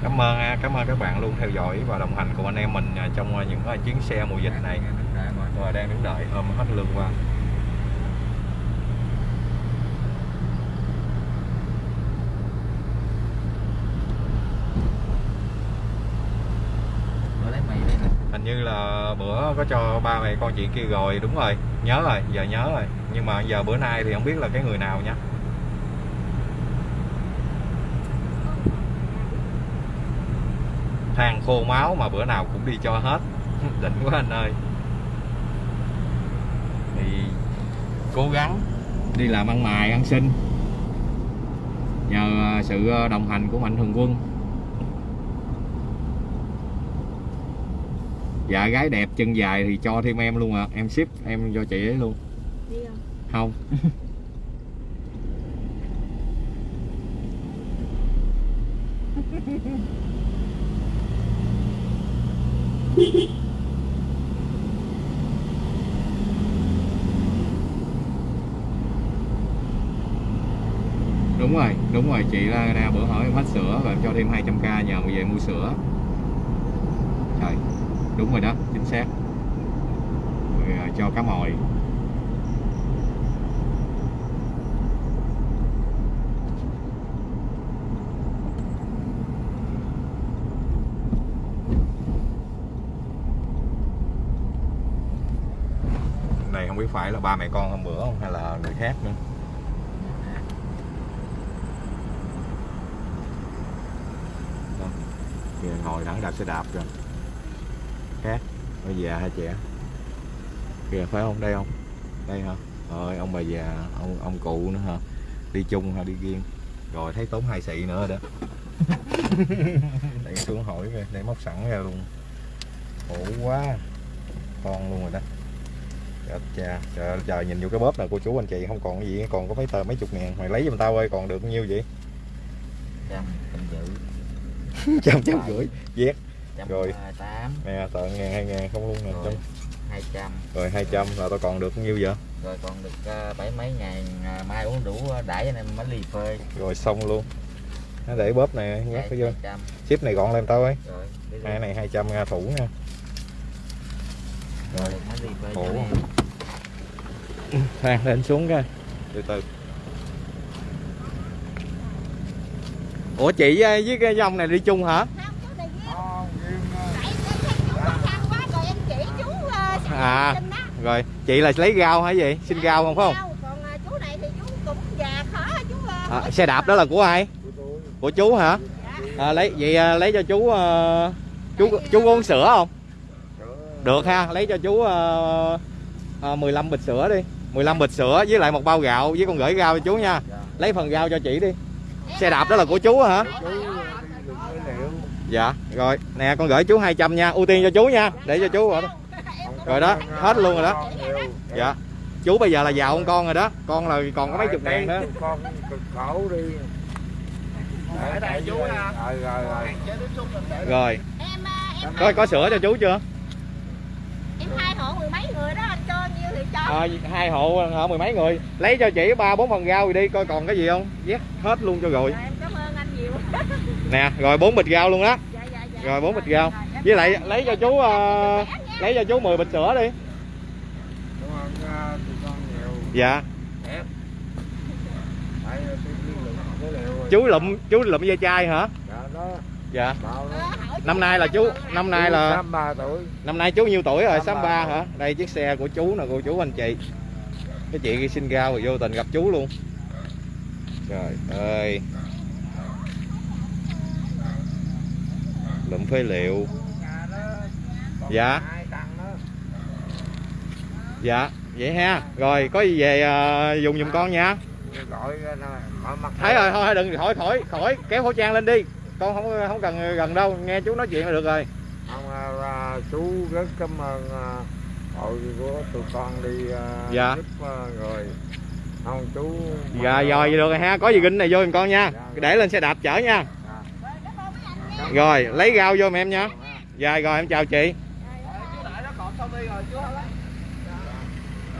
Cảm ơn cảm ơn các bạn luôn theo dõi và đồng hành cùng anh em mình ờ, trong ờ, những chuyến xe mùa dịch này. Rồi đang đứng đợi hôm hết lương qua bữa lấy mì đây nè hình như là bữa có cho ba mẹ con chị kia rồi, đúng rồi, nhớ rồi, giờ nhớ rồi. Nhưng mà giờ bữa nay thì không biết là cái người nào nha. Than khô máu mà bữa nào cũng đi cho hết. Đỉnh quá anh ơi. Thì cố gắng đi làm ăn mài ăn xin. Nhờ à, sự à, đồng hành của mạnh thường quân. Dạ gái đẹp chân dài thì cho thêm em luôn à em ship em cho chị ấy luôn. Đi không? Không. Đúng rồi đúng rồi. Chị nè bữa hỏi em hết sữa và em cho thêm 200k nhờ về mua sữa đúng rồi đó, chính xác. Rồi à, cho cá mồi. Này, không biết phải là ba mẹ con hôm bữa không, hay là người khác nữa? Kìa, ngồi thẳng đạp xe đạp rồi khác. Bà già hay trẻ kìa phải không? Đây không? Đây hả? Rồi ông bà già ông ông cụ nữa hả? Đi chung hay đi riêng. Rồi thấy tốn hai xị nữa đó. Để xuống hỏi về để móc sẵn ra luôn. Khổ quá. Con luôn rồi đó. Chết cha. Trời, trời nhìn vô cái bóp nè cô chú anh chị không còn cái gì còn có mấy tờ mấy chục ngàn. Mày lấy giùm tao ơi còn được bao nhiêu vậy? Trăm trăm giữ trăm trăm rưỡi. Vét Rồi. nè tờ ngàn hai ngàn không luôn nè trăm hai trăm. Rồi hai trăm là tao còn được bao nhiêu vậy? Rồi còn được ờ, bảy mấy ngàn à, mai uống đủ đãi anh em mới ly phê. Rồi xong luôn. Nó để bóp này nhắc hai cái vô hai trăm. Ship này gọn lên tao ấy. Rồi hai luôn. này 200 nga thủ nha. Rồi em. khoan lên xuống cái từ từ. Ủa chị với cái ông này đi chung hả Không, chú này với Không, riêng, ờ, tại em thấy chú khó khăn quá rồi em chỉ chú uh, À. rồi chị là lấy rau hả gì xin rau không phải không? à, chú này thì chú cũng già khó chú à, à, xe đạp đó là của ai? Của chú. Hả? À, lấy vậy à, lấy cho chú à, chú chú có uống sữa không? Sữa, được ha lấy cho chú à, à, 15 bịch sữa đi. 15 bịch sữa với lại một bao gạo với con gửi rau cho chú nha. Lấy phần rau cho chị đi. Xe đạp đó là của chú hả? Dạ rồi nè con gửi chú 200 nha ưu tiên cho chú nha để cho chú rồi đó rồi đó, hết luôn rồi đó. Dạ chú bây giờ là giàu con con rồi đó con là còn có mấy chục ngàn nữa Con cực khổ đi. Để chú ha. Rồi rồi rồi. Rồi có có sữa cho chú chưa em hai hộ mười mấy người đó anh cho nhiêu thì cho à, hai hộ hả mười mấy người lấy cho chị ba bốn phần rau rồi đi coi còn cái gì không vét hết luôn cho rồi em cảm ơn anh nhiều nè rồi bốn bịch rau luôn đó rồi bốn bịch rau với lại lấy cho chú uh, lấy cho chú 10 bịch sữa đi Đúng không? Tụi con nhiều. dạ rồi. chú lụm chú lụm dây chai hả Dạ, đó. dạ. Ờ, năm nay là chú năm nay là 63 tuổi. năm nay chú nhiêu tuổi rồi Tám sáu ba. ba hả đây chiếc xe của chú nè cô chú anh chị cái chị xin rau rồi vô tình gặp chú luôn trời ơi lụm phế liệu Dạ. Dạ vậy ha. Rồi có gì về ờ, dùng giùm con nha. Gọi thấy rồi thôi đừng khỏi khỏi khỏi kéo khẩu trang lên đi. Con không không cần gần đâu nghe chú nói chuyện là được rồi. Không, à, à, chú rất cảm ơn à, hội của tụi con đi à, Dạ. giúp à, rồi. Không chú dạ rồi vậy được rồi ha. Có gì ginh này vô giùm con nha. Dạ. để lên xe đạp chở nha. Dạ. rồi lấy rau vô em nha. Dạ rồi em chào chị chú đại nó còn sau đi rồi chú lấy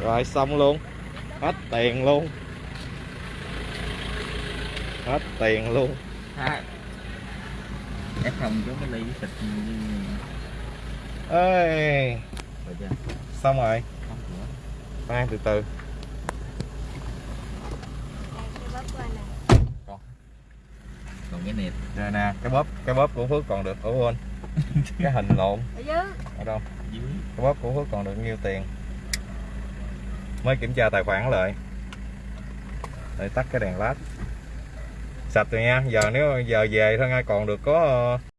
rồi xong luôn. Hết tiền luôn. Hết tiền luôn. Hai ép không chú mới ly với thịt ơi xong rồi. Khoan từ từ. Cái của còn cái nẹp rồi nè cái bóp cái bóp của phước còn được ủa quên. Cái hình lộn. Ở dưới. Ở đâu? Dưới. Cái bóp của phước còn được nhiêu tiền mới kiểm tra tài khoản lại. Để tắt cái đèn lát. Sạch rồi nha, giờ nếu giờ về thôi ngay còn được có ờ,